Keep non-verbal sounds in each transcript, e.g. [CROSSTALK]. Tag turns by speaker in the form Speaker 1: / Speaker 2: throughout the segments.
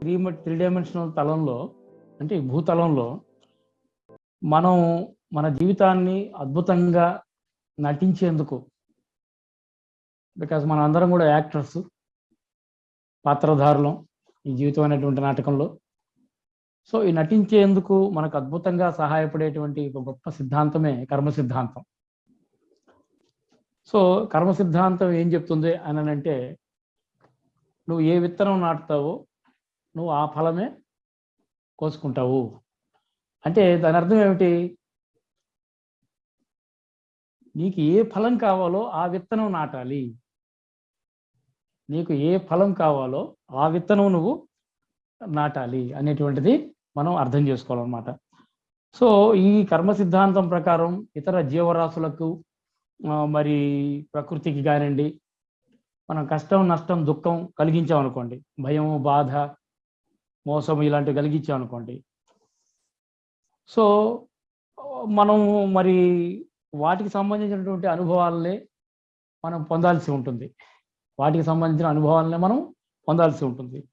Speaker 1: Three three dimensional తలంలో అంటే భూతలంలో మనం మన జీవితాన్ని అద్భుతంగా నటించేందుకు బికాజ్ మనం అందరం కూడా యాక్టర్స్ పాత్రధారులం ఈ జీవితం అనేటువంటి నాటకంలో. సో ఈ నటించేందుకు మనకు అద్భుతంగా సహాయపడేటువంటి ఒక గొప్ప సిద్ధాంతమే కర్మ సిద్ధాంతం. సో కర్మ సిద్ధాంతం ఏం చెప్తుంది అని అంటే నువ్వు ఏ విత్తనం నాటుతావో నువ్వు ఆ ఫలమే కోసుకుంటావు. అంటే దాని అర్థం ఏమిటి? నీకు ఏ ఫలం కావాలో ఆ విత్తనం నాటాలి. నీకు ఏ ఫలం కావాలో ఆ విత్తనం నువ్వు నాటాలి అనేటువంటిది మనం అర్థం చేసుకోవాలన్నమాట. సో ఈ కర్మ సిద్ధాంతం ప్రకారం ఇతర జీవరాశులకు మరి ప్రకృతికి కానివ్వండి మనం కష్టం నష్టం దుఃఖం కలిగించామనుకోండి భయం బాధ మోసం ఇలాంటివి కలిగించాం అనుకోండి. సో మనం మరి వాటికి సంబంధించినటువంటి అనుభవాలనే మనం పొందాల్సి ఉంటుంది. వాటికి సంబంధించిన అనుభవాలనే మనం పొందాల్సి ఉంటుంది.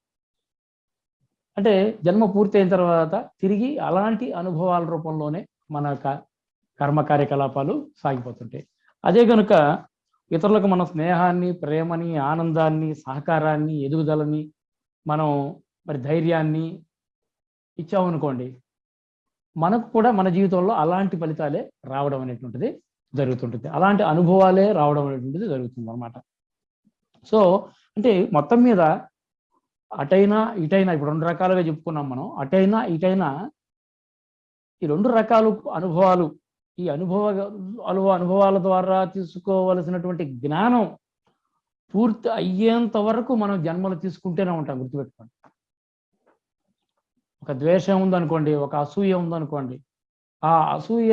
Speaker 1: అంటే జన్మ పూర్తయిన తర్వాత తిరిగి అలాంటి అనుభవాల రూపంలోనే మన కర్మ కార్యకలాపాలు సాగిపోతుంటాయి. అదే కనుక ఇతరులకు మన స్నేహాన్ని ప్రేమని ఆనందాన్ని సహకారాన్ని ఎదుగుదలని మనం మరి ధైర్యాన్ని ఇచ్చామనుకోండి మనకు కూడా మన జీవితంలో అలాంటి ఫలితాలే రావడం అనేటువంటిది జరుగుతుంటుంది. అలాంటి అనుభవాలే రావడం అనేటువంటిది జరుగుతుంది అనమాట సో అంటే మొత్తం మీద అటైనా ఇటైనా ఇప్పుడు రెండు రకాలుగా చెప్పుకున్నాం మనం. అటైనా ఇటైనా ఈ రెండు రకాలు అనుభవాలు ఈ అనుభవ అనుభవ అనుభవాల ద్వారా తీసుకోవలసినటువంటి జ్ఞానం పూర్తి అయ్యేంత వరకు మనం జన్మలు తీసుకుంటూనే ఉంటాం గుర్తుపెట్టుకోండి. ఒక ద్వేషం ఉందనుకోండి ఒక అసూయ ఉందనుకోండి ఆ అసూయ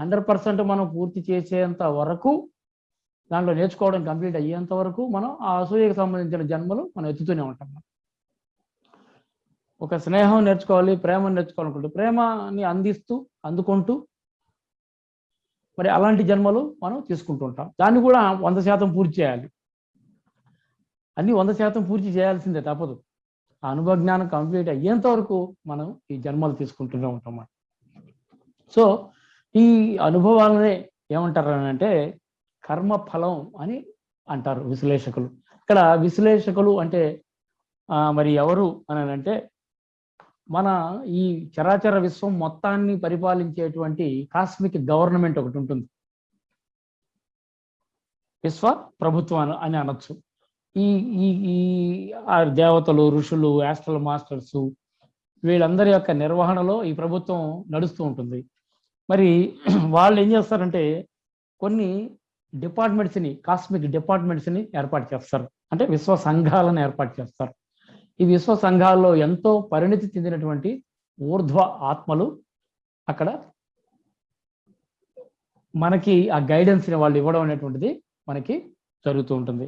Speaker 1: హండ్రెడ్ పర్సెంట్ మనం పూర్తి చేసేంత వరకు దాంట్లో నేర్చుకోవడం కంప్లీట్ అయ్యేంత వరకు మనం ఆ అసూయకు సంబంధించిన జన్మలు మనం ఎత్తుతూనే ఉంటాం. ఒక స్నేహం నేర్చుకోవాలి ప్రేమను నేర్చుకోవాలనుకుంటే ప్రేమని అందిస్తూ అందుకుంటూ మరి అలాంటి జన్మలు మనం తీసుకుంటూ ఉంటాం. దాన్ని కూడా వంద శాతం పూర్తి చేయాలి. అన్ని వంద శాతం పూర్తి చేయాల్సిందే తప్పదు. ఆ అనుభవ జ్ఞానం కంప్లీట్ అయ్యేంత వరకు మనం ఈ జన్మలు తీసుకుంటూనే ఉంటాం సో ఈ అనుభవాలనే ఏమంటారు అని అంటే కర్మ ఫలం అని అంటారు విశ్లేషకులు. ఇక్కడ విశ్లేషకులు అంటే మరి ఎవరు అని అంటే మన ఈ చరాచర విశ్వం మొత్తాన్ని పరిపాలించేటువంటి కాస్మిక్ గవర్నమెంట్ ఒకటి ఉంటుంది. విశ్వ ప్రభుత్వం అని- అని అనొచ్చు. ఈ ఈ ఈ ఆ దేవతలు ఋషులు యాస్ట్రల్ మాస్టర్స్ వీళ్ళందరి యొక్క నిర్వహణలో ఈ ప్రభుత్వం నడుస్తూ ఉంటుంది. మరి [CLEARS THROAT] వాళ్ళు ఏం చేస్తారంటే కొన్ని డిపార్ట్మెంట్స్ని కాస్మిక్ డిపార్ట్మెంట్స్ని ఏర్పాటు చేస్తారు. అంటే విశ్వ సంఘాలను ఏర్పాటు చేస్తారు. ఈ విశ్వ సంఘాల్లో ఎంతో పరిణితి చెందినటువంటి ఊర్ధ్వ ఆత్మలు అక్కడ మనకి ఆ గైడెన్స్ని వాళ్ళు ఇవ్వడం అనేటువంటిది మనకి జరుగుతూ ఉంటుంది.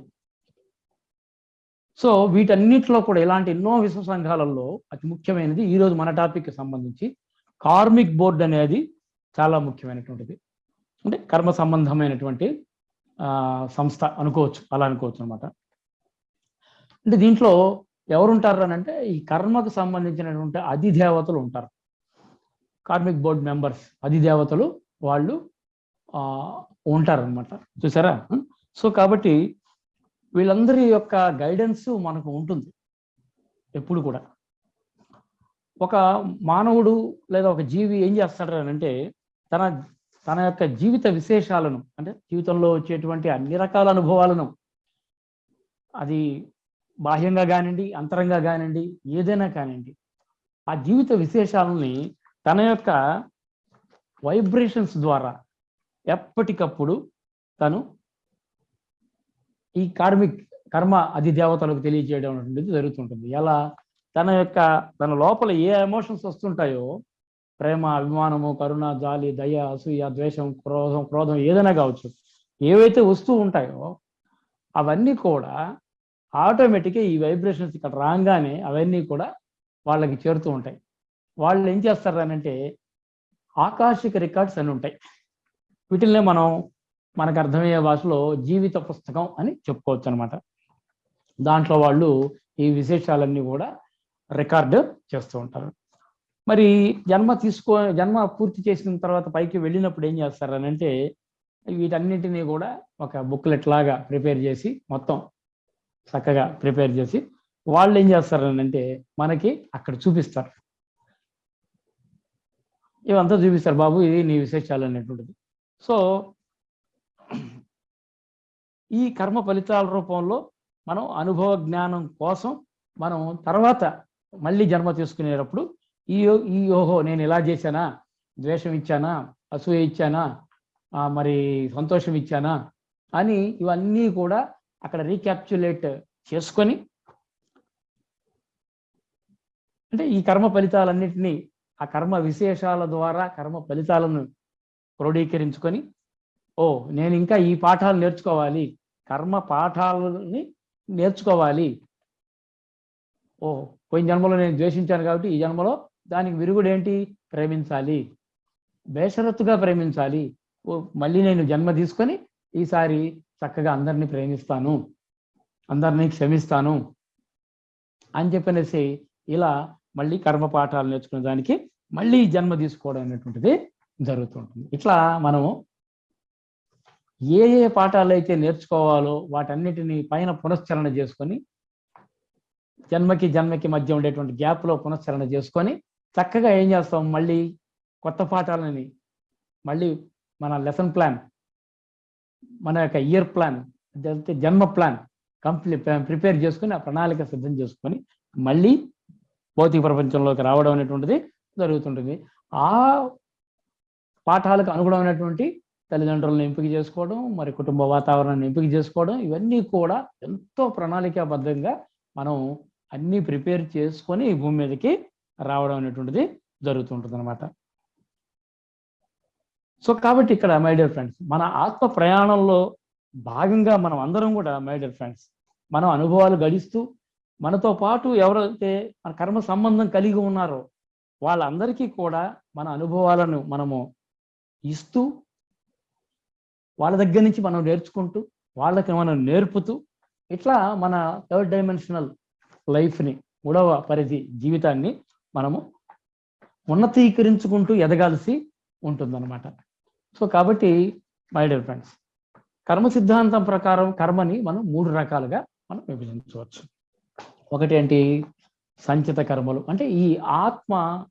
Speaker 1: సో వీటన్నిటిలో కూడా ఇలాంటి ఎన్నో విశ్వ సంఘాలలో అతి ముఖ్యమైనది ఈరోజు మన టాపిక్కి సంబంధించి కార్మిక్ బోర్డ్ అనేది చాలా ముఖ్యమైనటువంటిది. అంటే కర్మ సంబంధమైనటువంటి సంస్థ అనుకోవచ్చు అలా అనుకోవచ్చు అనమాట అంటే దీంట్లో ఎవరుంటారు అని అంటే ఈ కర్మకు సంబంధించినటువంటి అధిదేవతలు ఉంటారు. కార్మిక్ బోర్డు మెంబర్స్ అధిదేవతలు వాళ్ళు ఉంటారనమాట ఉంటారన్నమాట. చూసారా? సో కాబట్టి వీళ్ళందరి యొక్క గైడెన్స్ మనకు ఉంటుంది. ఎప్పుడు కూడా. ఒక మానవుడు లేదా ఒక జీవి ఏం చేస్తాడు అని అంటే తన తన యొక్క జీవిత విశేషాలను అంటే జీవితంలో వచ్చేటువంటి అన్ని రకాల అనుభవాలను అది బాహ్యంగా కానివ్వండి అంతరంగా కానివ్వండి ఏదైనా కానివ్వండి ఆ జీవిత విశేషాలని తన యొక్క వైబ్రేషన్స్ ద్వారా ఎప్పటికప్పుడు తను ఈ కార్మిక్ కర్మ అది దేవతలకు తెలియజేయడం అనేది జరుగుతుంటుంది. ఎలా? తన యొక్క తన లోపల ఏ ఎమోషన్స్ వస్తుంటాయో ప్రేమ అభిమానము కరుణ జాలి దయ అసూయ ద్వేషం క్రోధం క్రోధం ఏదైనా కావచ్చు ఏవైతే వస్తూ ఉంటాయో అవన్నీ కూడా ఆటోమేటిక్గా ఈ వైబ్రేషన్స్ ఇక్కడ రాగానే అవన్నీ కూడా వాళ్ళకి చేరుతూ ఉంటాయి. వాళ్ళు ఏం చేస్తారు అని అంటే ఆకాశిక రికార్డ్స్ అని ఉంటాయి. వీటిల్నే మనం మనకు అర్థమయ్యే భాషలో జీవిత పుస్తకం అని చెప్పుకోవచ్చు అనమాట దాంట్లో వాళ్ళు ఈ విశేషాలన్నీ కూడా రికార్డు చేస్తూ ఉంటారు. మరి జన్మ తీసుకో జన్మ పూర్తి చేసిన తర్వాత పైకి వెళ్ళినప్పుడు ఏం చేస్తారు అని అంటే వీటన్నిటినీ కూడా ఒక బుక్లెట్ లాగా ప్రిపేర్ చేసి మొత్తం చక్కగా ప్రిపేర్ చేసి వాళ్ళు ఏం చేస్తారనంటే మనకి అక్కడ చూపిస్తారు. ఇవంతా చూపిస్తారు బాబు ఇది నీ విశేషాలు అనేటువంటిది. సో ఈ కర్మ ఫలితాల రూపంలో మనం అనుభవ జ్ఞానం కోసం మనం తర్వాత మళ్ళీ జన్మ తీసుకునేటప్పుడు ఈ ఈ ఓహో నేను ఇలా చేశానా? ద్వేషం ఇచ్చానా? అసూయ ఇచ్చానా? మరి సంతోషం ఇచ్చానా? అని ఇవన్నీ కూడా అక్కడ రీక్యాప్చులేట్ చేసుకొని అంటే ఈ కర్మ ఫలితాలన్నింటినీ ఆ కర్మ విశేషాల ద్వారా కర్మ ఫలితాలను క్రోడీకరించుకొని ఓ నేను ఇంకా ఈ పాఠాలు నేర్చుకోవాలి. కర్మ పాఠాలని నేర్చుకోవాలి. ఓ పోయిన జన్మలో నేను ద్వేషించాను కాబట్టి ఈ జన్మలో దానికి విరుగుడు ఏంటి ప్రేమించాలి. బేషరత్తుగా ప్రేమించాలి. ఓ మళ్ళీ నేను జన్మ తీసుకొని ఈసారి చక్కగా అందరినీ ప్రేమిస్తాను. అందరినీ క్షమిస్తాను అని చెప్పనేసి ఇలా మళ్ళీ కర్మ పాఠాలు నేర్చుకునే దానికి మళ్ళీ జన్మ తీసుకోవడం అనేటువంటిది జరుగుతుంటుంది. ఇట్లా మనము ఏ ఏ పాఠాలు అయితే నేర్చుకోవాలో వాటన్నిటిని పైన పునశ్చరణ చేసుకొని జన్మకి జన్మకి మధ్య ఉండేటువంటి గ్యాప్లో పునశ్చరణ చేసుకొని చక్కగా ఏం చేస్తాం? మళ్ళీ కొత్త పాఠాలని మళ్ళీ మన లెసన్ ప్లాన్ మన యొక్క ఇయర్ ప్లాన్ జన్మ ప్లాన్ కంప్లీట్ ప్రిపేర్ చేసుకుని ఆ ప్రణాళిక సిద్ధం చేసుకొని మళ్ళీ భౌతిక ప్రపంచంలోకి రావడం అనేటువంటిది జరుగుతుంటుంది. ఆ పాఠాలకు అనుగుణమైనటువంటి తల్లిదండ్రులను ఎంపిక చేసుకోవడం మరి కుటుంబ వాతావరణాన్ని ఎంపిక చేసుకోవడం ఇవన్నీ కూడా ఎంతో ప్రణాళికాబద్ధంగా మనం అన్నీ ప్రిపేర్ చేసుకొని ఈ భూమి మీదకి రావడం అనేటువంటిది జరుగుతుంటుంది అనమాట సో కాబట్టి ఇక్కడ మై డియర్ ఫ్రెండ్స్ మన ఆత్మ ప్రయాణంలో భాగంగా మనం అందరం కూడా మై డియర్ ఫ్రెండ్స్ మనం అనుభవాలు గడిస్తూ మనతో పాటు ఎవరైతే మన కర్మ సంబంధం కలిగి ఉన్నారో వాళ్ళందరికీ కూడా మన అనుభవాలను మనము ఇస్తూ వాళ్ళ దగ్గర నుంచి మనం నేర్చుకుంటూ వాళ్ళకి మనం నేర్పుతూ ఇట్లా మన థర్డ్ డైమెన్షనల్ లైఫ్ని మూడవ పరిధి జీవితాన్ని మనము ఉన్నతీకరించుకుంటూ ఎదగాల్సి ఉంటుందన్నమాట. సో కాబట్టి మై డియర్ ఫ్రెండ్స్ కర్మ సిద్ధాంతం ప్రకారం కర్మని మనం మూడు రకాలుగా మనం విభజించవచ్చు. ఒకటి ఏంటి? సంచిత కర్మలు. అంటే ఈ ఆత్మ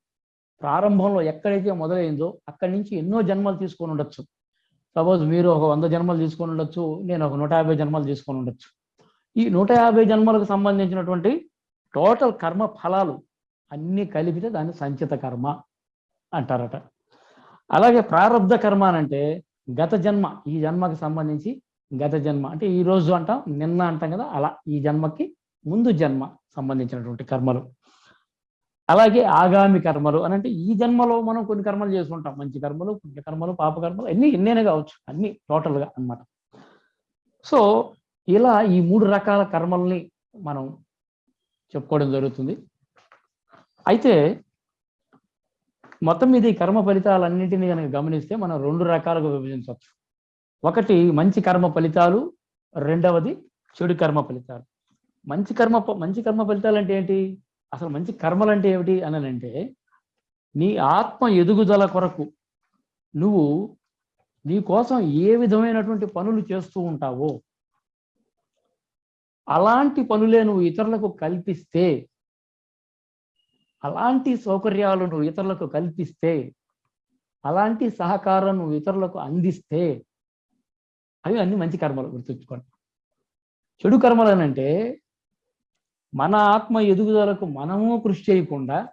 Speaker 1: ప్రారంభంలో ఎక్కడైతే మొదలైందో అక్కడి నుంచి ఎన్నో జన్మలు తీసుకొని ఉండొచ్చు. సపోజ్ మీరు ఒక వంద జన్మలు తీసుకొని ఉండొచ్చు నేను ఒక నూట యాభై జన్మలు తీసుకొని ఉండొచ్చు. ఈ నూట యాభై జన్మలకు సంబంధించినటువంటి టోటల్ కర్మ ఫలాలు అన్నీ కలిపితే దాన్ని సంచిత కర్మ అంటారట. అలాగే ప్రారంధ కర్మ అని అంటే గత జన్మ ఈ జన్మకి సంబంధించి గత జన్మ. అంటే ఈ రోజు అంటాం నిన్న అంటాం కదా అలా ఈ జన్మకి ముందు జన్మ సంబంధించినటువంటి కర్మలు. అలాగే ఆగామి కర్మలు అని అంటే ఈ జన్మలో మనం కొన్ని కర్మలు చేసుకుంటాం. మంచి కర్మలు పుణ్య కర్మలు పాప కర్మలు అన్ని ఎన్నైనా కావచ్చు. అన్ని టోటల్గా అన్నమాట. సో ఇలా ఈ మూడు రకాల కర్మల్ని మనం చెప్పుకోవడం జరుగుతుంది. అయితే మొత్తం మీద ఈ కర్మ ఫలితాలన్నింటినీ కనుక గమనిస్తే మనం రెండు రకాలుగా విభజించవచ్చు. ఒకటి మంచి కర్మ ఫలితాలు రెండవది చెడు కర్మ ఫలితాలు. మంచి కర్మ మంచి కర్మ ఫలితాలు అంటే ఏంటి? అసలు మంచి కర్మలు అంటే ఏమిటి అని అంటే నీ ఆత్మ ఎదుగుదల కొరకు నువ్వు నీ కోసం ఏ విధమైనటువంటి పనులు చేస్తూ ఉంటావో అలాంటి పనులే నువ్వు ఇతరులకు కల్పిస్తే అలాంటి సౌకర్యాలు నువ్వు ఇతరులకు కల్పిస్తే అలాంటి సహకారం నువ్వు ఇతరులకు అందిస్తే అవి అన్ని మంచి కర్మలు గుర్తుంచుకోండి. చెడు కర్మలు అనంటే అంటే మన ఆత్మ ఎదుగుదలకు మనము కృషి చేయకుండా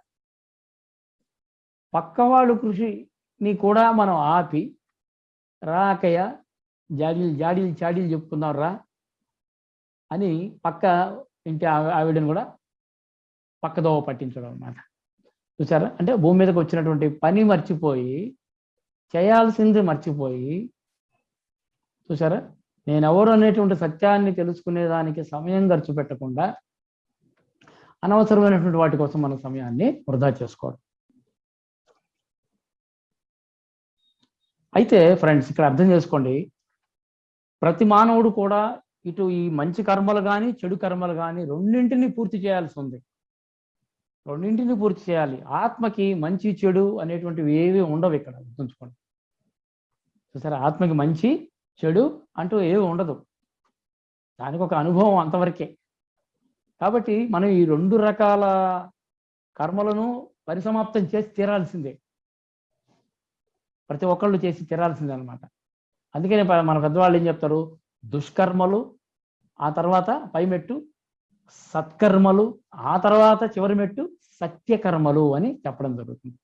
Speaker 1: పక్కవాళ్ళు కృషిని కూడా మనం ఆపి రాకయ్య జాడీలు జాడీలు చాడీలు చెప్పుకుందాం రా అని పక్క ఇంటి ఆవి- ఆవిడని కూడా పక్కదోవ పట్టించడం అన్నమాట. చూసారా? అంటే భూమి మీదకి వచ్చినటువంటి పని మర్చిపోయి చేయాల్సింది మర్చిపోయి చూసారా? నేను అనేటువంటి సత్యాన్ని తెలుసుకునేదానికి సమయం ఖర్చు పెట్టకుండా అనవసరమైనటువంటి వాటి కోసం మన సమయాన్ని వృధా చేసుకోవడం. అయితే ఫ్రెండ్స్ ఇక్కడ అర్థం చేసుకోండి. ప్రతి మానవుడు కూడా ఇటు ఈ మంచి కర్మలు కానీ చెడు కర్మలు కానీ రెండింటిని పూర్తి చేయాల్సి ఉంది. రెండింటిని పూర్తి చేయాలి. ఆత్మకి మంచి చెడు అనేటువంటివి ఏవి ఉండవు ఇక్కడ. గుర్తుంచుకోండి. చూసారా? ఆత్మకి మంచి చెడు అంటూ ఏవి ఉండదు. దానికి ఒక అనుభవం అంతవరకే. కాబట్టి మనం ఈ రెండు రకాల కర్మలను పరిసమాప్తం చేసి తీరాల్సిందే. ప్రతి ఒక్కళ్ళు చేసి తీరాల్సిందే అనమాట అందుకనే మన పెద్దవాళ్ళు ఏం చెప్తారు? దుష్కర్మలు ఆ తర్వాత పైమెట్టు సత్కర్మలు ఆ తర్వాత చివరి మెట్టు సత్యకర్మలు అని చెప్పడం జరుగుతుంది.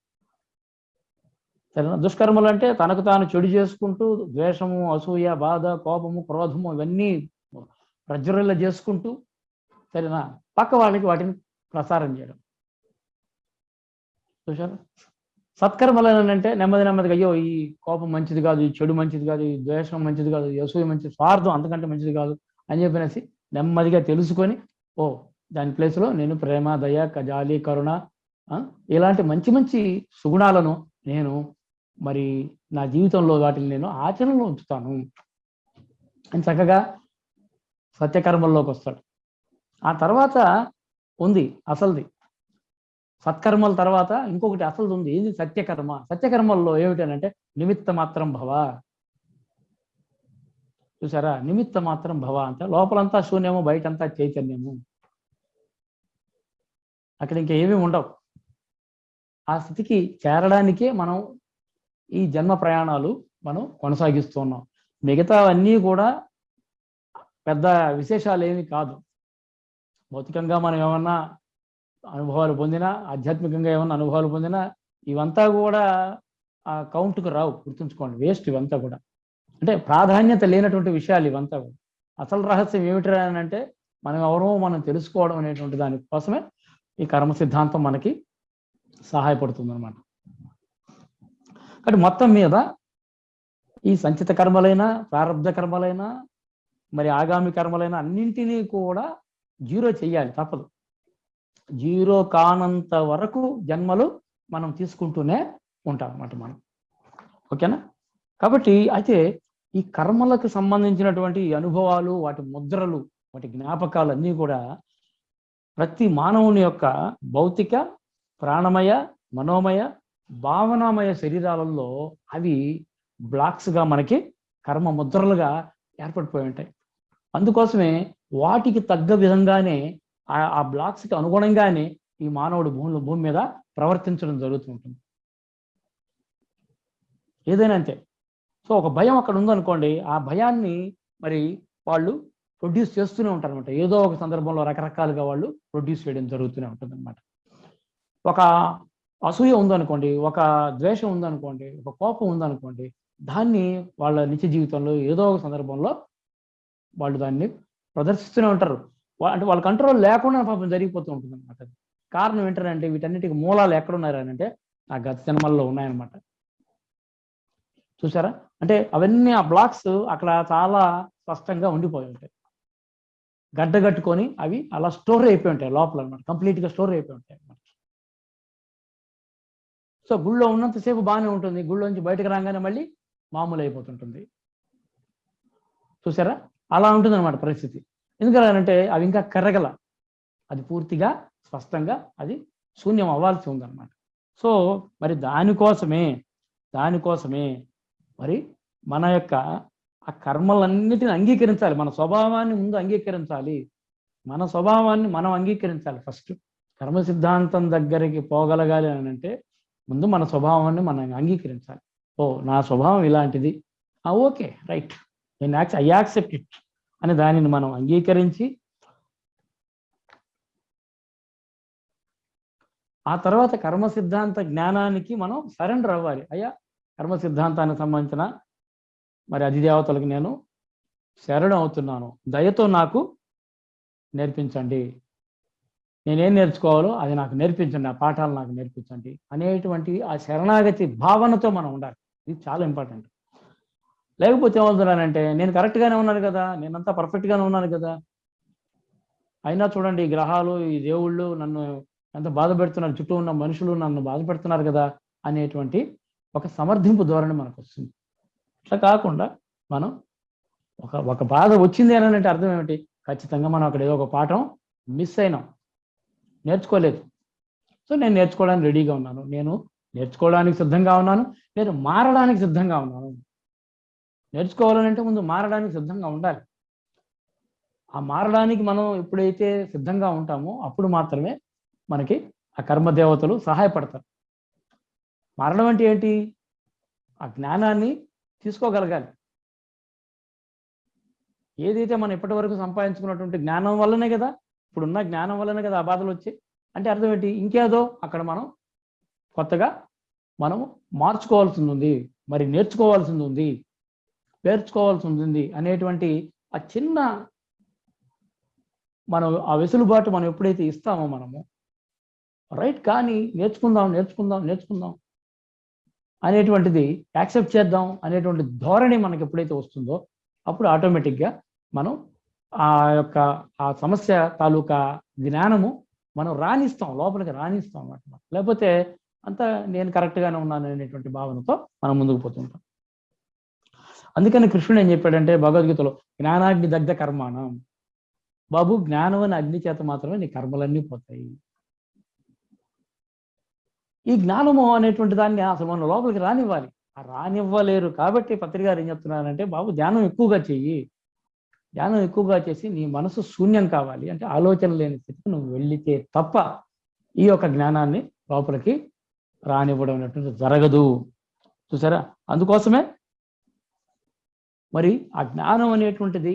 Speaker 1: సరేనా? దుష్కర్మలు అంటే తనకు తాను చెడు చేసుకుంటూ ద్వేషము అసూయ బాధ కోపము క్రోధము ఇవన్నీ ప్రజ్వరల చేసుకుంటూ సరేనా? పక్క వాళ్ళకి వాటిని ప్రసారం చేయడం. చూసారా సత్కర్మలు అంటే నెమ్మది నెమ్మదిగా అయ్యో ఈ కోపం మంచిది కాదు ఈ చెడు మంచిది కాదు ఈ ద్వేషం మంచిది కాదు ఈ మంచిది స్వార్థం అంతకంటే మంచిది కాదు అని చెప్పినేసి నెమ్మదిగా తెలుసుకొని ఓ దాని ప్లేస్లో నేను ప్రేమ దయ కజాలి కరుణ ఇలాంటి మంచి మంచి సుగుణాలను నేను మరి నా జీవితంలో వాటిని నేను ఆచరణలో ఉంచుతాను. అని చక్కగా సత్యకర్మల్లోకి వస్తాడు. ఆ తర్వాత ఉంది అసలుది. సత్కర్మల తర్వాత ఇంకొకటి అసలు ఉంది ఏంది సత్యకర్మ? సత్యకర్మల్లో ఏమిటనంటే నిమిత్త మాత్రం భవ. చూసారా? నిమిత్త మాత్రం భవ అంటే లోపలంతా శూన్యము బయటంతా చైతన్యము. అక్కడ ఇంకా ఏమీ ఉండవు. ఆ స్థితికి చేరడానికే మనం ఈ జన్మ ప్రయాణాలు మనం కొనసాగిస్తున్నాం మిగతావన్నీ కూడా పెద్ద విశేషాలు ఏమి కాదు. భౌతికంగా మనం ఏమన్నా అనుభవాలు పొందినా ఆధ్యాత్మికంగా ఏమన్నా అనుభవాలు పొందినా ఇవంతా కూడా ఆ కౌంట్కు రావు. గుర్తుంచుకోండి వేస్ట్ ఇవంతా కూడా. అంటే ప్రాధాన్యత లేనటువంటి విషయాలు ఇవంతా కూడా. అసలు రహస్యం ఏమిటి అని అంటే మనం ఎవరో మనం తెలుసుకోవడం అనేటువంటి దానికోసమే ఈ కర్మ సిద్ధాంతం మనకి సహాయపడుతుంది అనమాట కాబట్టి మొత్తం మీద ఈ సంచిత కర్మలైనా ప్రారంభ కర్మలైనా మరి ఆగామి కర్మలైనా అన్నింటినీ కూడా జీరో చెయ్యాలి తప్పదు. జీరో కానంత వరకు జన్మలు మనం తీసుకుంటూనే ఉంటాం అన్నమాట మనం. ఓకేనా? కాబట్టి అయితే ఈ కర్మలకు సంబంధించినటువంటి అనుభవాలు వాటి ముద్రలు వాటి జ్ఞాపకాలు అన్నీ కూడా ప్రతి మానవుని యొక్క భౌతిక ప్రాణమయ మనోమయ భావనామయ శరీరాలలో అవి బ్లాక్స్గా మనకి కర్మ ముద్రలుగా ఏర్పడిపోయి ఉంటాయి. అందుకోసమే వాటికి తగ్గ విధంగానే ఆ- బ్లాక్స్కి అనుగుణంగానే ఈ మానవుడు భూములు భూమి మీద ప్రవర్తించడం జరుగుతూ ఉంటుంది ఏదైనా అంతే. సో ఒక భయం అక్కడ ఉందనుకోండి ఆ భయాన్ని మరి వాళ్ళు ప్రొడ్యూస్ చేస్తూనే ఉంటారు అనమాట ఏదో ఒక సందర్భంలో రకరకాలుగా వాళ్ళు ప్రొడ్యూస్ చేయడం జరుగుతూనే ఉంటుంది అనమాట ఒక అసూయ ఉందనుకోండి ఒక ద్వేషం ఉందనుకోండి ఒక కోపం ఉందనుకోండి దాన్ని వాళ్ళ నిత్య జీవితంలో ఏదో ఒక సందర్భంలో వాళ్ళు దాన్ని ప్రదర్శిస్తూనే ఉంటారు. అంటే వాళ్ళ కంట్రోల్ లేకుండా పాపం జరిగిపోతూ ఉంటుంది అనమాట కారణం ఏంటంటే వీటన్నిటికి మూలాలు ఎక్కడున్నారనంటే ఆ గత జన్మల్లో ఉన్నాయన్నమాట. చూసారా అంటే అవన్నీ ఆ బ్లాక్స్ అక్కడ చాలా స్పష్టంగా ఉండిపోయి ఉంటాయి. గడ్డగట్టుకొని అవి అలా స్టోర్ అయిపోయి ఉంటాయి లోపల అనమాట కంప్లీట్గా స్టోర్ అయిపోయి ఉంటాయి అనమాట సో గుళ్ళో ఉన్నంతసేపు బాగానే ఉంటుంది. గుళ్ళోంచి బయటకు రాగానే మళ్ళీ మామూలు అయిపోతుంటుంది చూసారా అలా ఉంటుంది అనమాట పరిస్థితి. ఎందుకంటే అవి ఇంకా కరగల. అది పూర్తిగా స్పష్టంగా అది శూన్యం అవ్వాల్సి ఉందన్నమాట. సో మరి దానికోసమే దానికోసమే మరి మన యొక్క ఆ కర్మలన్నిటిని అంగీకరించాలి. మన స్వభావాన్ని ముందు అంగీకరించాలి. మన స్వభావాన్ని మనం అంగీకరించాలి ఫస్ట్. కర్మ సిద్ధాంతం దగ్గరికి పోగలగాలి అని అంటే ముందు మన స్వభావాన్ని మనం అంగీకరించాలి. ఓ నా స్వభావం ఇలాంటిది. Okay right. నేను యాక్స్ ఐ యాక్సెప్ట్ ఇట్ అని దానిని మనం అంగీకరించి ఆ తర్వాత కర్మ సిద్ధాంత జ్ఞానానికి మనం సరెండర్ అవ్వాలి. అయ్యా కర్మ సిద్ధాంతానికి సంబంధించిన మరి అధిదేవతలకు నేను శరణం అవుతున్నాను. దయతో నాకు నేర్పించండి. నేనేం నేర్చుకోవాలో అది నాకు నేర్పించండి. ఆ పాఠాలు నాకు నేర్పించండి అనేటువంటి ఆ శరణాగతి భావనతో మనం ఉండాలి. ఇది చాలా ఇంపార్టెంట్. లేకపోతే ఏమవుతున్నానంటే నేను కరెక్ట్గానే ఉన్నాను కదా నేనంతా పర్ఫెక్ట్గానే ఉన్నాను కదా. అయినా చూడండి ఈ గ్రహాలు ఈ దేవుళ్ళు నన్ను ఎంత బాధ పెడుతున్నారు చుట్టూ ఉన్న మనుషులు నన్ను బాధ పెడుతున్నారు కదా అనేటువంటి ఒక సమర్థింపు ధోరణి మనకు వస్తుంది అట్లా కాకుండా మనం ఒక ఒక బాధ వచ్చింది అని అంటే అర్థం ఏమిటి? ఖచ్చితంగా మనం అక్కడ ఏదో ఒక పాఠం మిస్ అయినాం. నేర్చుకోలేదు. సో నేను నేర్చుకోవడానికి రెడీగా ఉన్నాను. నేను నేర్చుకోవడానికి సిద్ధంగా ఉన్నాను. నేను మారడానికి సిద్ధంగా ఉన్నాను. నేర్చుకోవాలంటే ముందు మారడానికి సిద్ధంగా ఉండాలి. ఆ మారడానికి మనం ఎప్పుడైతే సిద్ధంగా ఉంటామో అప్పుడు మాత్రమే మనకి ఆ కర్మదేవతలు సహాయపడతారు. మారడం అంటే ఏంటి? ఆ జ్ఞానాన్ని తీసుకోగలగాలి. ఏదైతే మనం ఇప్పటి వరకు సంపాదించుకున్నటువంటి జ్ఞానం వల్లనే కదా ఇప్పుడున్న జ్ఞానం వల్లనే కదా ఆ బాధలు వచ్చాయి. అంటే అర్థం ఏంటి? ఇంకేదో అక్కడ మనం కొత్తగా మనం మార్చుకోవాల్సింది ఉంది. మరి నేర్చుకోవాల్సింది ఉంది. పేర్చుకోవాల్సి ఉంటుంది అనేటువంటి ఆ చిన్న మనం ఆ వెసులుబాటు మనం ఎప్పుడైతే ఇస్తామో మనము రైట్ కానీ నేర్చుకుందాం నేర్చుకుందాం నేర్చుకుందాం అనేటువంటిది యాక్సెప్ట్ చేద్దాం అనేటువంటి ధోరణి మనకి ఎప్పుడైతే వస్తుందో అప్పుడు ఆటోమేటిక్గా మనం ఆ యొక్క ఆ సమస్య తాలూకా జ్ఞానము మనం రాణిస్తాం లోపలికి రాణిస్తాం అన్నమాట. లేకపోతే అంతా నేను కరెక్ట్గానే ఉన్నాను అనేటువంటి భావనతో మనం ముందుకు పోతుంటాం. అందుకని కృష్ణుడు ఏం చెప్పాడంటే భగవద్గీతలో జ్ఞానాగ్ని దగ్ధ కర్మాణం. బాబు జ్ఞానం అనే అగ్ని చేత మాత్రమే నీ కర్మలన్నీ పోతాయి. ఈ జ్ఞానము అనేటువంటి దాన్ని అసలు మన లోపలికి రానివ్వాలి. ఆ రానివ్వలేరు. కాబట్టి పత్రిక గారు ఏం చెప్తున్నారంటే బాబు ధ్యానం ఎక్కువగా చెయ్యి. ధ్యానం ఎక్కువగా చేసి నీ మనసు శూన్యం కావాలి. అంటే ఆలోచన లేని స్థితికి నువ్వు వెళ్ళితే తప్ప ఈ యొక్క జ్ఞానాన్ని లోపలికి రానివ్వడం అనేటువంటి జరగదు. చూసారా? అందుకోసమే మరి ఆ జ్ఞానం అనేటువంటిది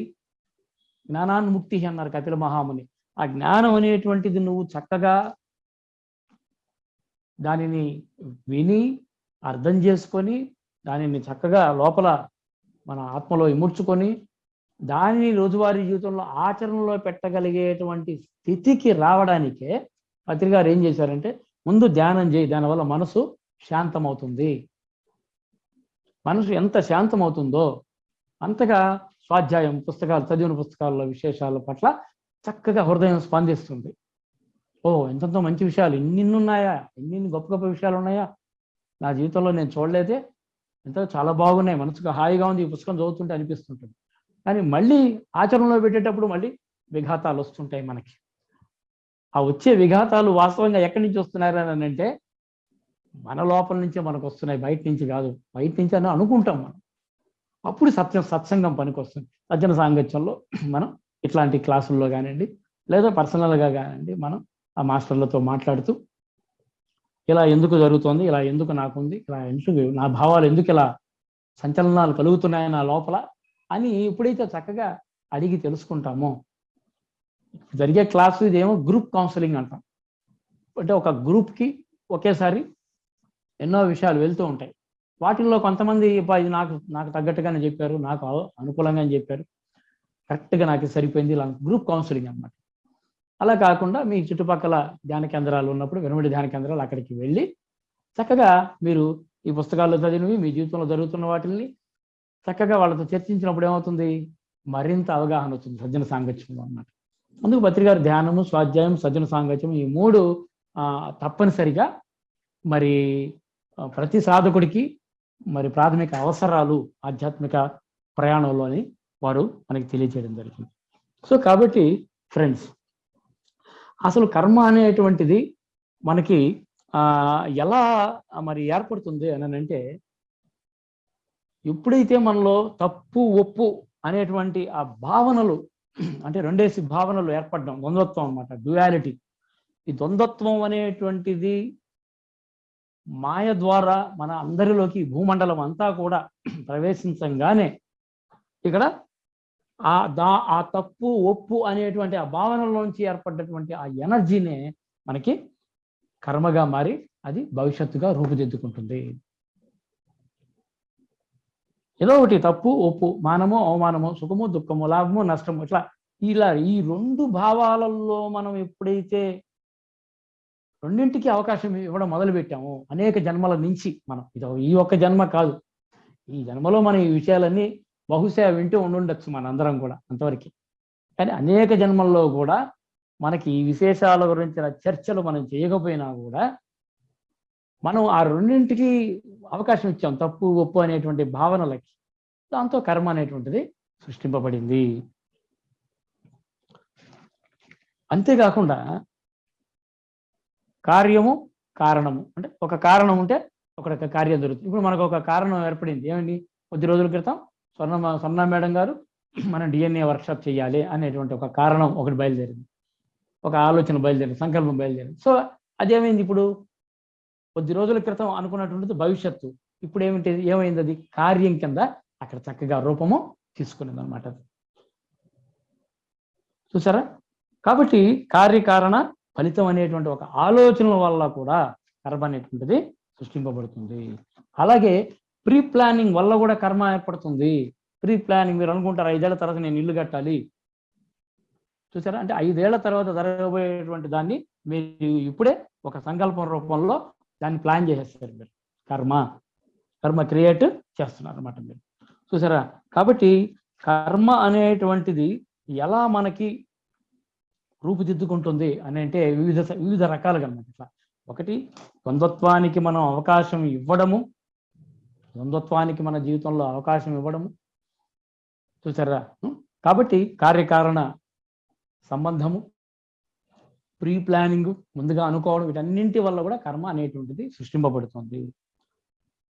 Speaker 1: జ్ఞానాన్ముక్తి అన్నారు కపిల మహాముని. ఆ జ్ఞానం అనేటువంటిది నువ్వు చక్కగా దానిని విని అర్థం చేసుకొని దానిని చక్కగా లోపల మన ఆత్మలో ఇముడ్చుకొని దానిని రోజువారీ జీవితంలో ఆచరణలో పెట్టగలిగేటువంటి స్థితికి రావడానికే పత్రిక గారు ఏం చేశారంటే ముందు ధ్యానం చేయి దానివల్ల మనసు శాంతమవుతుంది. మనసు ఎంత శాంతమవుతుందో అంతగా స్వాధ్యాయం పుస్తకాలు చదివిన పుస్తకాల విశేషాల పట్ల చక్కగా హృదయం స్పందిస్తుంది. ఓ ఎంతెంతో మంచి విషయాలు. ఇన్నిన్ని ఉన్నాయా ఎన్నిన్ని గొప్ప గొప్ప విషయాలు ఉన్నాయా నా జీవితంలో నేను చూడలేదే. ఎంతో చాలా బాగున్నాయి. మనసుకు హాయిగా ఉంది. ఈ పుస్తకం చదువుతుంటే అనిపిస్తుంటుంది. కానీ మళ్ళీ ఆచరణలో పెట్టేటప్పుడు మళ్ళీ విఘాతాలు వస్తుంటాయి మనకి. ఆ వచ్చే విఘాతాలు వాస్తవంగా ఎక్కడి నుంచి వస్తున్నారని అని అంటే మన లోపల నుంచే మనకు వస్తున్నాయి. బయట నుంచి కాదు. బయట నుంచి అని అనుకుంటాం మనం. అప్పుడు సత్యం సత్సంగం పనికొస్తుంది. సజ్జన సాంగత్యంలో మనం ఇట్లాంటి క్లాసుల్లో కానివ్వండి లేదా పర్సనల్గా కానివ్వండి మనం ఆ మాస్టర్లతో మాట్లాడుతూ ఇలా ఎందుకు జరుగుతోంది ఇలా ఎందుకు నాకుంది ఇలా ఎందుకు నా భావాలు ఎందుకు ఇలా సంచలనాలు కలుగుతున్నాయి నా లోపల అని ఎప్పుడైతే చక్కగా అడిగి తెలుసుకుంటామో జరిగే క్లాసు ఇదేమో గ్రూప్ కౌన్సిలింగ్ అంటాం. అంటే ఒక గ్రూప్కి ఒకేసారి ఎన్నో విషయాలు వెళ్తూ ఉంటాయి. వాటిల్లో కొంతమంది ఇది నాకు నాకు తగ్గట్టుగానే చెప్పారు నాకు అనుకూలంగా అనుకూలంగానే చెప్పారు. కరెక్ట్గా నాకు సరిపోయింది ఇలా గ్రూప్ కౌన్సిలింగ్ అన్నమాట. అలా కాకుండా మీ చుట్టుపక్కల ధ్యాన కేంద్రాలు ఉన్నప్పుడు వెనుమడి ధ్యాన కేంద్రాలు అక్కడికి వెళ్ళి చక్కగా మీరు ఈ పుస్తకాల్లో చదివినవి మీ జీవితంలో జరుగుతున్న వాటిని చక్కగా వాళ్ళతో చర్చించినప్పుడు ఏమవుతుంది? మరింత అవగాహన వచ్చింది సజ్జన సాంగత్యంలో అన్నమాట. అందుకు పత్రికారు ధ్యానము స్వాధ్యాయం సజ్జన సాంగత్యం ఈ మూడు తప్పనిసరిగా మరి ప్రతి సాధకుడికి మరి ప్రాథమిక అవసరాలు ఆధ్యాత్మిక ప్రయాణంలో అని వారు మనకి తెలియజేయడం జరిగింది. సో కాబట్టి ఫ్రెండ్స్ అసలు కర్మ అనేటువంటిది మనకి ఎలా మరి ఏర్పడుతుంది అని అంటే ఎప్పుడైతే మనలో తప్పు ఒప్పు అనేటువంటి ఆ భావనలు అంటే రెండేసి భావనలు ఏర్పడడం ద్వంద్వత్వం అన్నమాట డ్యుయాలిటీ ఈ ద్వంద్వత్వం అనేటువంటిది మాయ ద్వారా మన అందరిలోకి భూమండలం అంతా కూడా ప్రవేశించంగానే ఇక్కడ ఆ దా ఆ తప్పు ఒప్పు అనేటువంటి ఆ భావనలోంచి ఏర్పడ్డటువంటి ఆ ఎనర్జీనే మనకి కర్మగా మారి అది భవిష్యత్తుగా రూపుదిద్దుకుంటుంది. ఏదో ఒకటి తప్పు ఒప్పు మానము అవమానము సుఖము దుఃఖము లాభము నష్టము ఇట్లా ఇలా ఈ రెండు భావాలలో మనం ఎప్పుడైతే రెండింటికి అవకాశం ఇవ్వడం మొదలు పెట్టాము అనేక జన్మల నుంచి మనం. ఇది ఈ ఒక్క జన్మ కాదు. ఈ జన్మలో మనం ఈ విషయాలన్నీ బహుశా వింటూ ఉండుండొచ్చు మనందరం కూడా అంతవరకు. కానీ అనేక జన్మల్లో కూడా మనకి ఈ విశేషాల గురించిన చర్చలు మనం చేయకపోయినా కూడా మనం ఆ రెండింటికి అవకాశం ఇచ్చాం. తప్పు ఒప్పు అనేటువంటి భావనలకి. దాంతో కర్మ అనేటువంటిది సృష్టింపబడింది. అంతేకాకుండా కార్యము కారణము. అంటే ఒక కారణం ఉంటే ఒక కార్యం జరుగుతుంది. ఇప్పుడు మనకు ఒక కారణం ఏర్పడింది. ఏమండి? కొద్ది రోజుల క్రితం స్వర్ణ స్వర్ణ మేడం గారు మనం డిఎన్ఏ వర్క్షాప్ చేయాలి అనేటువంటి ఒక కారణం ఒకటి బయలుదేరింది. ఒక ఆలోచన బయలుదేరింది సంకల్పం బయలుదేరింది. సో అదేమైంది ఇప్పుడు? కొద్ది రోజుల క్రితం అనుకున్నటువంటిది భవిష్యత్తు. ఇప్పుడు ఏమిటి? ఏమైంది అది? కార్యం కింద అక్కడ చక్కగా రూపము తీసుకునేది అనమాట చూసారా? కాబట్టి కార్యకారణ ఫలితం అనేటువంటి ఒక ఆలోచనల వల్ల కూడా కర్మ అనేటువంటిది సృష్టింపబడుతుంది. అలాగే ప్రీ ప్లానింగ్ వల్ల కూడా కర్మ ఏర్పడుతుంది. ప్రీ ప్లానింగ్ మీరు అనుకుంటారు ఐదేళ్ళ తర్వాత నేను ఇల్లు కట్టాలి. చూసారా? అంటే ఐదేళ్ళ తర్వాత జరగబోయేటువంటి దాన్ని మీరు ఇప్పుడే ఒక సంకల్పం రూపంలో దాన్ని ప్లాన్ చేసేస్తారు మీరు. కర్మ. కర్మ క్రియేట్ చేస్తున్నారు అనమాట మీరు. చూసారా? కాబట్టి కర్మ అనేటువంటిది ఎలా మనకి రూపుదిద్దుకుంటుంది అని అంటే వివిధ వివిధ రకాలుగా అనమాట ఇట్లా. ఒకటి ద్వంద్వత్వానికి మనం అవకాశం ఇవ్వడము. ద్వంద్వత్వానికి మన జీవితంలో అవకాశం ఇవ్వడము. చూసారా? కాబట్టి కార్యకారణ సంబంధము ప్రీ ప్లానింగ్ ముందుగా అనుకోవడం వీటన్నింటి వల్ల కూడా కర్మ అనేటువంటిది సృష్టింపబడుతుంది.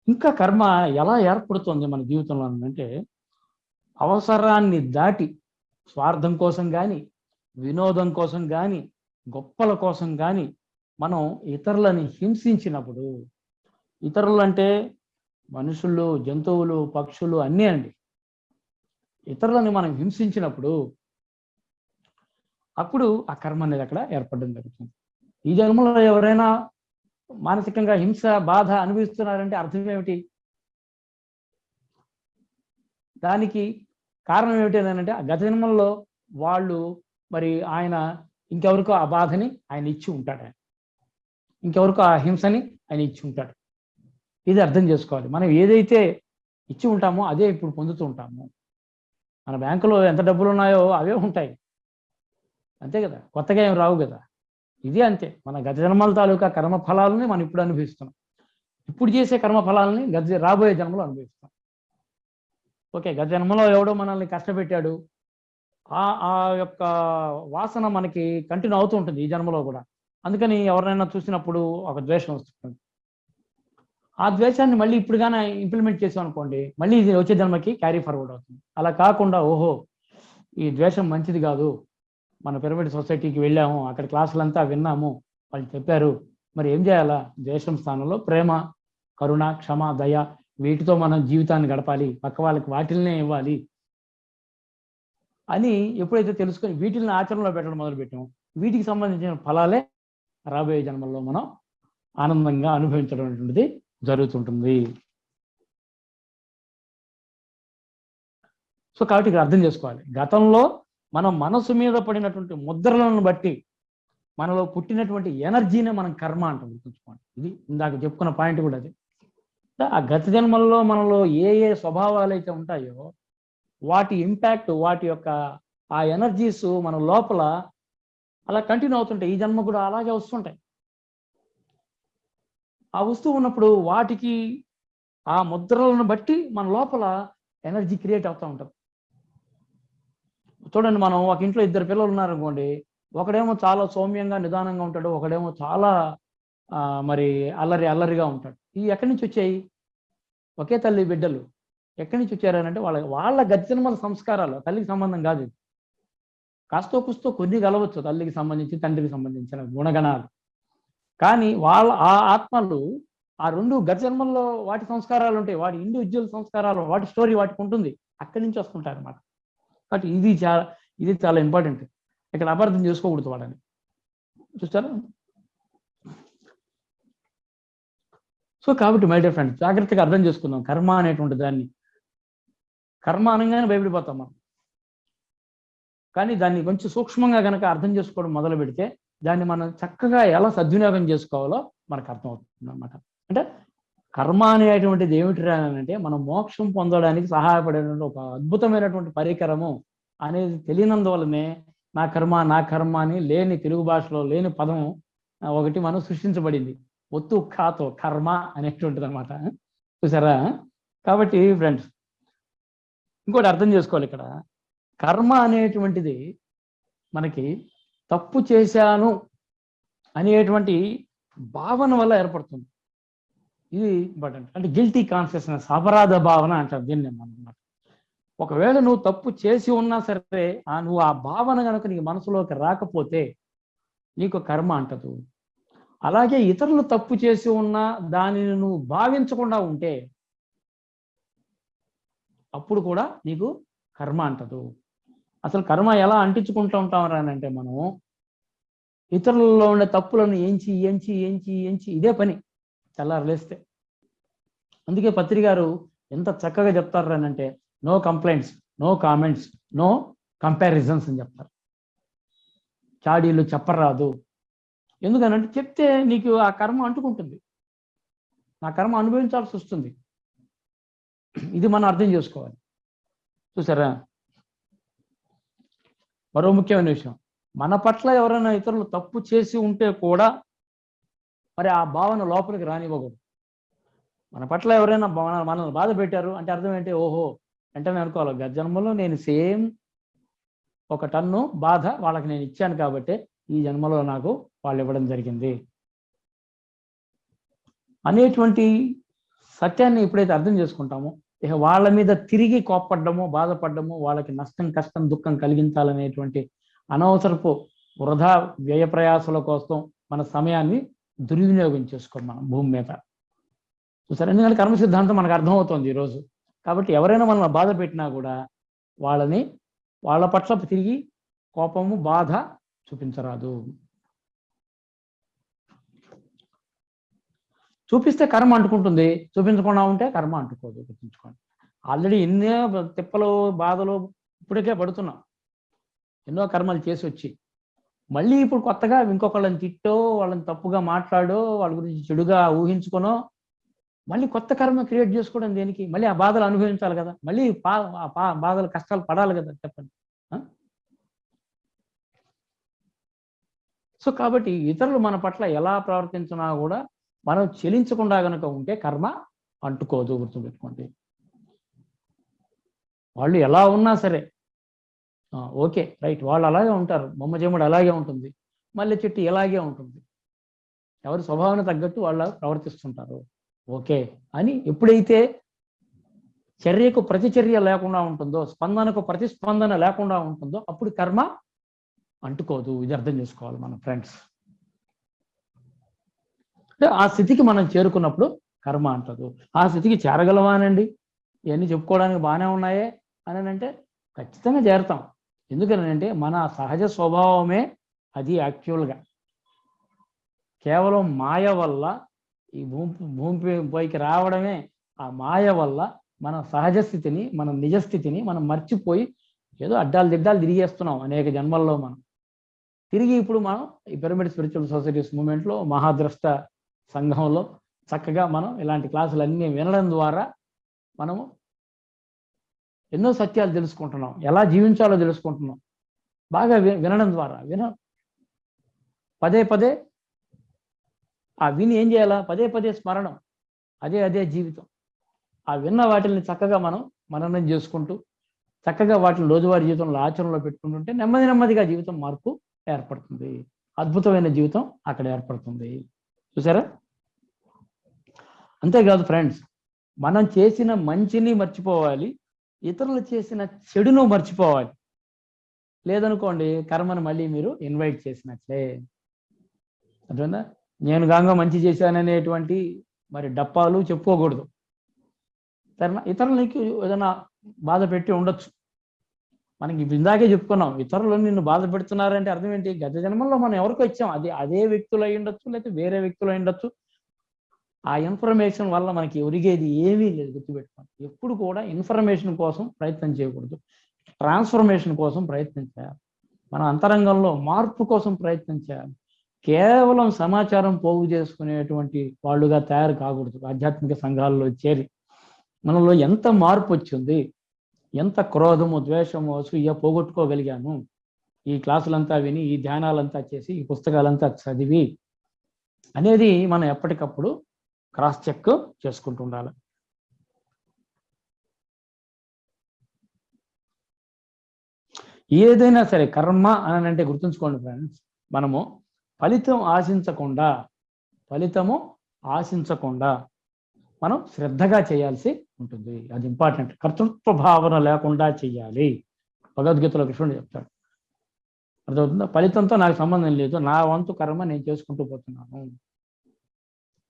Speaker 1: ఇంకా కర్మ ఎలా ఏర్పడుతుంది మన జీవితంలో అంటే అవసరాన్ని దాటి స్వార్థం కోసం కానీ వినోదం కోసం కానీ గొప్పల కోసం కానీ మనం ఇతరులని హింసించినప్పుడు ఇతరులు అంటే మనుషులు జంతువులు పక్షులు అన్నీ అండి. ఇతరులని మనం హింసించినప్పుడు అప్పుడు ఆ కర్మ అనేది అక్కడ ఏర్పడడం జరుగుతుంది. ఈ జన్మలో ఎవరైనా మానసికంగా హింస బాధ అనుభవిస్తున్నారంటే అర్థం ఏమిటి? దానికి కారణం ఏమిటి అంటే ఆ గత జన్మల్లో వాళ్ళు మరి ఆయన ఇంకెవరికో ఆ బాధని ఆయన ఇచ్చి ఉంటాడు ఆయన. ఇంకెవరికో ఆ హింసని ఆయన ఇచ్చి ఉంటాడు. ఇది అర్థం చేసుకోవాలి. మనం ఏదైతే ఇచ్చి ఉంటామో అదే ఇప్పుడు పొందుతూ ఉంటాము. మన బ్యాంకులో ఎంత డబ్బులు ఉన్నాయో అవే ఉంటాయి. అంతే కదా? కొత్తగా ఏం రావు కదా? ఇది అంతే. మన గత జన్మల తాలూకా కర్మ ఫలాలని మనం ఇప్పుడు అనుభవిస్తున్నాం. ఇప్పుడు చేసే కర్మ ఫలాలని గత రాబోయే జన్మలో అనుభవిస్తాం ఓకే గత జన్మలో ఎవడో మనల్ని కష్టపెట్టాడు ఆ ఆ యొక్క వాసన మనకి కంటిన్యూ అవుతూ ఉంటుంది ఈ జన్మలో కూడా. అందుకని ఎవరినైనా చూసినప్పుడు ఒక ద్వేషం వస్తుంది. ఆ ద్వేషాన్ని మళ్ళీ ఇప్పుడు కానీ ఇంప్లిమెంట్ చేసాం అనుకోండి మళ్ళీ ఇది వచ్చే జన్మకి క్యారీ ఫార్వర్డ్ అవుతుంది. అలా కాకుండా ఓహో ఈ ద్వేషం మంచిది కాదు. మన పిరమిడ్ సొసైటీకి వెళ్ళాము అక్కడ క్లాసులంతా విన్నాము వాళ్ళు చెప్పారు మరి ఏం చేయాలా? ద్వేషం స్థానంలో ప్రేమ కరుణ క్షమ దయ వీటితో మనం జీవితాన్ని గడపాలి. పక్క వాళ్ళకి వాటిల్నే ఇవ్వాలి. అని ఎప్పుడైతే తెలుసుకొని వీటిని ఆచరణలో పెట్టడం మొదలుపెట్టాము వీటికి సంబంధించిన ఫలాలే రాబోయే జన్మల్లో మనం ఆనందంగా అనుభవించడం అనేటువంటిది జరుగుతుంటుంది. సో కాబట్టి ఇక్కడ అర్థం చేసుకోవాలి. గతంలో మనం మనసు మీద పడినటువంటి ముద్రలను బట్టి మనలో పుట్టినటువంటి ఎనర్జీనే మనం కర్మ అంటాం గుర్తుంచుకోండి. ఇది ఇందాక చెప్పుకున్న పాయింట్ కూడా అది. ఆ గత జన్మల్లో మనలో ఏ ఏ స్వభావాలు అయితే ఉంటాయో వాటి ఇంపాక్ట్ వాటి యొక్క ఆ ఎనర్జీస్ మన లోపల అలా కంటిన్యూ అవుతుంటాయి. ఈ జన్మ కూడా అలాగే వస్తుంటాయి. ఆ వస్తువు ఉన్నప్పుడు వాటికి ఆ ముద్రలను బట్టి మన లోపల ఎనర్జీ క్రియేట్ అవుతూ ఉంటాం. చూడండి మనం ఒక ఇంట్లో ఇద్దరు పిల్లలు ఉన్నారనుకోండి ఒకడేమో చాలా సౌమ్యంగా నిదానంగా ఉంటాడు. ఒకడేమో చాలా మరి అల్లరి అల్లరిగా ఉంటాడు. ఈ ఎక్కడి నుంచి వచ్చాయి? ఒకే తల్లి బిడ్డలు. ఎక్కడి నుంచి వచ్చారనంటే వాళ్ళ వాళ్ళ గతిజన్మల సంస్కారాలు తల్లికి సంబంధం కాదు కాస్తో కుస్తో కొన్ని కలవచ్చు తల్లికి సంబంధించి తండ్రికి సంబంధించిన గుణగణాలు. కానీ వాళ్ళ ఆ ఆత్మలు ఆ రెండు గత జన్మల్లో వాటి సంస్కారాలు ఉంటాయి. వాటి ఇండివిజువల్ సంస్కారాలు వాటి స్టోరీ వాటికి ఉంటుంది. అక్కడి నుంచి వస్తుంటారు అన్నమాట కాబట్టి ఇది చాలా ఇది చాలా ఇంపార్టెంట్ ఇక్కడ అపార్థం చేసుకోకూడదు వాడని చూస్తారా? సో కాబట్టి మై డియర్ ఫ్రెండ్స్ జాగ్రత్తగా అర్థం చేసుకుందాం. కర్మ అనేటువంటి దాన్ని కర్మ అనగానే భయపడిపోతాం మనం. కానీ దాన్ని కొంచెం సూక్ష్మంగా కనుక అర్థం చేసుకోవడం మొదలు పెడితే దాన్ని మనం చక్కగా ఎలా సద్వినియోగం చేసుకోవాలో మనకు అర్థమవుతుంది అనమాట అంటే కర్మ అనేటువంటిది ఏమిటి అంటే మనం మోక్షం పొందడానికి సహాయపడేటువంటి ఒక అద్భుతమైనటువంటి పరికరము అనేది తెలియనందువలనే నా కర్మ నా కర్మ అని లేని తెలుగు భాషలో లేని పదం ఒకటి మనం సృష్టించబడింది. ఒత్తు ఖాతో కర్మ అనేటువంటిది అనమాట చూసారా? కాబట్టి ఫ్రెండ్స్ ఇంకోటి అర్థం చేసుకోవాలి ఇక్కడ. కర్మ అనేటువంటిది మనకి తప్పు చేశాను అనేటువంటి భావన వల్ల ఏర్పడుతుంది. ఇది ఇంపార్టెంట్. అంటే గిల్టీ కాన్షియస్నెస్ అపరాధ భావన అంటారు దీన్ని అన్నమాట. ఒకవేళ నువ్వు తప్పు చేసి ఉన్నా సరే ఆ నువ్వు ఆ భావన కనుక నీకు మనసులోకి రాకపోతే నీకు కర్మ అంటదు. అలాగే ఇతరులు తప్పు చేసి ఉన్నా దానిని నువ్వు భావించకుండా ఉంటే అప్పుడు కూడా నీకు కర్మ అంటదు. అసలు కర్మ ఎలా అంటించుకుంటూ ఉంటాం అంటే మనం ఇతరులలో ఉండే తప్పులను ఎంచి ఎంచి ఎంచి ఎంచి ఇదే పని తెల్లారలేస్తే అందుకే పత్రి గారు ఎంత చక్కగా చెప్తారు అంటే no complaints no comments no comparisons అని చెప్తారు. చాడీలు చెప్పరాదు. ఎందుకనంటే చెప్తే నీకు ఆ కర్మ అంటుకుంటుంది. నా కర్మ అనుభవించాల్సి వస్తుంది. ఇది మనం అర్థం చేసుకోవాలి. చూసారా? మరో ముఖ్యమైన విషయం. మన పట్ల ఎవరైనా ఇతరులు తప్పు చేసి ఉంటే కూడా మరి ఆ భావన లోపలికి రానివ్వకూడదు. మన పట్ల ఎవరైనా మనల్ని బాధ పెట్టారు అంటే అర్థం ఏంటి? ఓహో వెంటనే అనుకోవాలి. గత జన్మలో నేను సేమ్ ఒక టన్ను బాధ వాళ్ళకి నేను ఇచ్చాను కాబట్టి ఈ జన్మలో నాకు వాళ్ళు ఇవ్వడం జరిగింది. అనేటువంటి సత్యాన్ని ఎప్పుడైతే అర్థం చేసుకుంటామో ఇక వాళ్ళ మీద తిరిగి కోప్పడ్డము బాధపడ్డము వాళ్ళకి నష్టం కష్టం దుఃఖం కలిగించాలనేటువంటి అనవసరపు వృధా వ్యయ ప్రయాసాల కోసం మన సమయాన్ని దుర్వినియోగం చేసుకోం మనం భూమి మీద. చూసారు? ఎందుకంటే కర్మ సిద్ధాంతం మనకు అర్థమవుతుంది ఈరోజు. కాబట్టి ఎవరైనా మనల్ని బాధ పెట్టినా కూడా వాళ్ళని వాళ్ళ పట్ల తిరిగి కోపము బాధ చూపించరాదు. చూపిస్తే కర్మ అంటుకుంటుంది. చూపించకుండా ఉంటే కర్మ అంటుకోదు. గుర్తుంచుకోండి. ఆల్రెడీ ఎన్నో తిప్పలు బాధలు ఇప్పటికే పడుతున్నాం. ఎన్నో కర్మలు చేసి వచ్చి. మళ్ళీ ఇప్పుడు కొత్తగా ఇంకొకళ్ళని తిట్టో వాళ్ళని తప్పుగా మాట్లాడో వాళ్ళ గురించి చెడుగా ఊహించుకునో మళ్ళీ కొత్త కర్మ క్రియేట్ చేసుకోవడం దేనికి? మళ్ళీ ఆ బాధలు అనుభవించాలి కదా. మళ్ళీ పా పా- బాధలు కష్టాలు పడాలి కదా చెప్పండి. సో కాబట్టి ఇతరులు మన పట్ల ఎలా ప్రవర్తించినా కూడా మనం చెలించకుండా గనుక ఉంటే కర్మ అంటుకోదు గుర్తుపెట్టుకోండి. వాళ్ళు ఎలా ఉన్నా సరే. ఓకే రైట్ వాళ్ళు అలాగే ఉంటారు. బొమ్మ అలాగే ఉంటుంది. మల్లె చెట్టు ఇలాగే ఉంటుంది. ఎవరి స్వభావం తగ్గట్టు వాళ్ళు ప్రవర్తిస్తుంటారు. ఓకే అని ఎప్పుడైతే చర్యకు ప్రతిచర్య లేకుండా ఉంటుందో స్పందనకు ప్రతిస్పందన లేకుండా ఉంటుందో అప్పుడు కర్మ అంటుకోదు. ఇది అర్థం చేసుకోవాలి మన ఫ్రెండ్స్. అంటే ఆ స్థితికి మనం చేరుకున్నప్పుడు కర్మ అంటదు. ఆ స్థితికి చేరగలవానండి? ఇవన్నీ చెప్పుకోవడానికి బాగానే ఉన్నాయే అని అంటే ఖచ్చితంగా చేరతాం. ఎందుకనంటే మన సహజ స్వభావమే అది యాక్చువల్గా. కేవలం మాయ వల్ల ఈ భూమి భూమి పైకి రావడమే ఆ మాయ వల్ల మన సహజ స్థితిని మన నిజ స్థితిని మనం మర్చిపోయి ఏదో అడ్డాలు దిడ్డాలు తిరిగేస్తున్నాం అనేక జన్మల్లో మనం. తిరిగి ఇప్పుడు మనం ఈ పిరమిడ్ స్పిరిచువల్ సొసైటీస్ మూమెంట్లో మహాద్రష్ట సంఘంలో చక్కగా మనం ఇలాంటి క్లాసులన్నీ వినడం ద్వారా మనము ఎన్నో సత్యాలు తెలుసుకుంటున్నాం. ఎలా జీవించాలో తెలుసుకుంటున్నాం. బాగా వినడం ద్వారా. విన పదే పదే ఆ విని ఏం చేయాలా? పదే పదే స్మరణం. అదే అదే జీవితం. ఆ విన్న వాటిని చక్కగా మనం మననం చేసుకుంటూ చక్కగా వాటిని రోజువారీ జీవితంలో ఆచరణలో పెట్టుకుంటుంటే నెమ్మది నెమ్మదిగా జీవితం మార్పు ఏర్పడుతుంది. అద్భుతమైన జీవితం అక్కడ ఏర్పడుతుంది. చూసారా? అంతేకాదు ఫ్రెండ్స్ మనం చేసిన మంచిని మర్చిపోవాలి ఇతరులు చేసిన చెడును మర్చిపోవాలి. లేదనుకోండి కర్మను మళ్ళీ మీరు ఇన్వైట్ చేసినట్లే. అర్థమైందా? నేను గాంగా మంచి చేశాననేటువంటి మరి డప్పాలు చెప్పుకోకూడదు. సరేనా ఇతరులకి ఏదైనా బాధ పెట్టి ఉండొచ్చు. మనకి ఇందాకే చెప్పుకున్నాం ఇతరులు నిన్ను బాధ పెడుతున్నారంటే అర్థం ఏంటి? గత జన్మల్లో మనం ఎవరికి వచ్చాం అది అదే వ్యక్తులు అయి ఉండొచ్చు లేకపోతే వేరే వ్యక్తులు అయి ఉండొచ్చు. ఆ ఇన్ఫర్మేషన్ వల్ల మనకి ఒరిగేది ఏమీ లేదు గుర్తుపెట్టుకోండి. ఎప్పుడు కూడా ఇన్ఫర్మేషన్ కోసం ప్రయత్నం చేయకూడదు. ట్రాన్స్ఫర్మేషన్ కోసం ప్రయత్నం చేయాలి. మన అంతరంగంలో మార్పు కోసం ప్రయత్నం చేయాలి. కేవలం సమాచారం పోగు చేసుకునేటువంటి వాళ్ళుగా తయారు కాకూడదు. ఆధ్యాత్మిక సంఘాల్లో చేరి మనలో ఎంత మార్పు వచ్చింది? ఎంత క్రోధము ద్వేషము అసూయ పోగొట్టుకోగలిగాను? ఈ క్లాసులంతా విని ఈ ధ్యానాలంతా చేసి ఈ పుస్తకాలంతా చదివి అనేది మనం ఎప్పటికప్పుడు క్రాస్ చెక్ చేసుకుంటూ ఉండాలి. ఏదైనా సరే కర్మ అని అంటే గుర్తుంచుకోండి ఫ్రెండ్స్ మనము ఫలితం ఆశించకుండా ఫలితము ఆశించకుండా మనం శ్రద్ధగా చేయాల్సి ఉంటుంది. అది ఇంపార్టెంట్ కర్తృత్వ భావన లేకుండా చేయాలి భగవద్గీతలో కృష్ణుడు చెప్తాడు. అర్థమవుతుందా? ఫలితంతో నాకు సంబంధం లేదు. నా వంతు కర్మ నేను చేసుకుంటూ పోతున్నాను.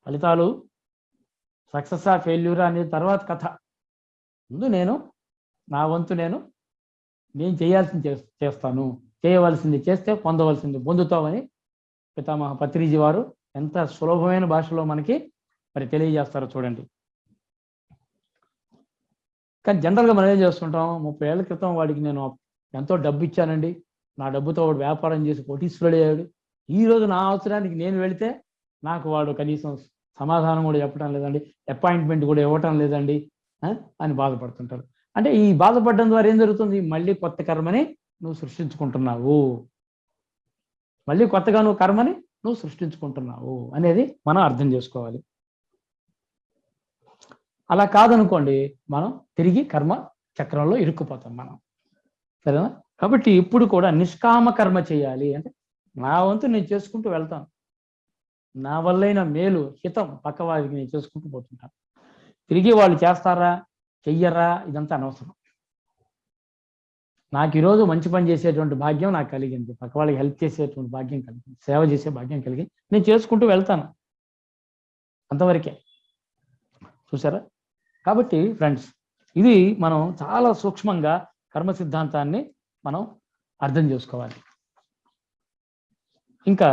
Speaker 1: ఫలితాలు సక్సెస్ ఆ ఫెయిల్యూర్ అనేది తర్వాత కథ. ముందు నేను నా వంతు నేను నేను చేయాల్సింది చే చేస్తాను. చేయవలసింది చేస్తే పొందవలసింది పొందుతామని పితామహ పత్రిజీ వారు ఎంత సులభమైన భాషలో మనకి మరి తెలియజేస్తారో చూడండి. కానీ జనరల్గా మనం ఏం చేస్తుంటాం? ముప్పై ఏళ్ళ క్రితం వాడికి నేను ఎంతో డబ్బు ఇచ్చానండి. నా డబ్బుతో వాడు వ్యాపారం చేసి కోటీశ్వరుడు అయ్యాడు. ఈ రోజు నా అవసరానికి నేను వెళితే నాకు వాడు కనీసం సమాధానం కూడా చెప్పడం లేదండి. అపాయింట్మెంట్ కూడా ఇవ్వటం లేదండి. అని బాధపడుతుంటారు. అంటే ఈ బాధపడడం ద్వారా ఏం జరుగుతుంది? మళ్ళీ కొత్త కర్మని నువ్వు సృష్టించుకుంటున్నావు. మళ్ళీ కొత్తగా నువ్వు కర్మని నువ్వు సృష్టించుకుంటున్నావు అనేది మనం అర్థం చేసుకోవాలి. అలా కాదనుకోండి మనం తిరిగి కర్మ చక్రంలో ఇరుక్కుపోతాం మనం. సరేనా? కాబట్టి ఇప్పుడు కూడా నిష్కామ కర్మ చేయాలి అంటే నా వంతు నేను చేసుకుంటూ వెళ్తాను. నా వల్లైన మేలు హితం పక్కవారికి నేను చేసుకుంటూ పోతుంటాను. తిరిగి వాళ్ళు చేస్తారా చెయ్యరా ఇదంతా అనవసరం. నాకు ఈరోజు మంచి పని చేసేటువంటి భాగ్యం నాకు కలిగింది. పక్క వాళ్ళకి హెల్ప్ చేసేటువంటి భాగ్యం కలిగింది. సేవ చేసే భాగ్యం కలిగింది. నేను చేసుకుంటూ వెళ్తాను. అంతవరకే. చూసారా? కాబట్టి ఫ్రెండ్స్ ఇది మనం చాలా సూక్ష్మంగా కర్మ సిద్ధాంతాన్ని మనం అర్థం చేసుకోవాలి. ఇంకా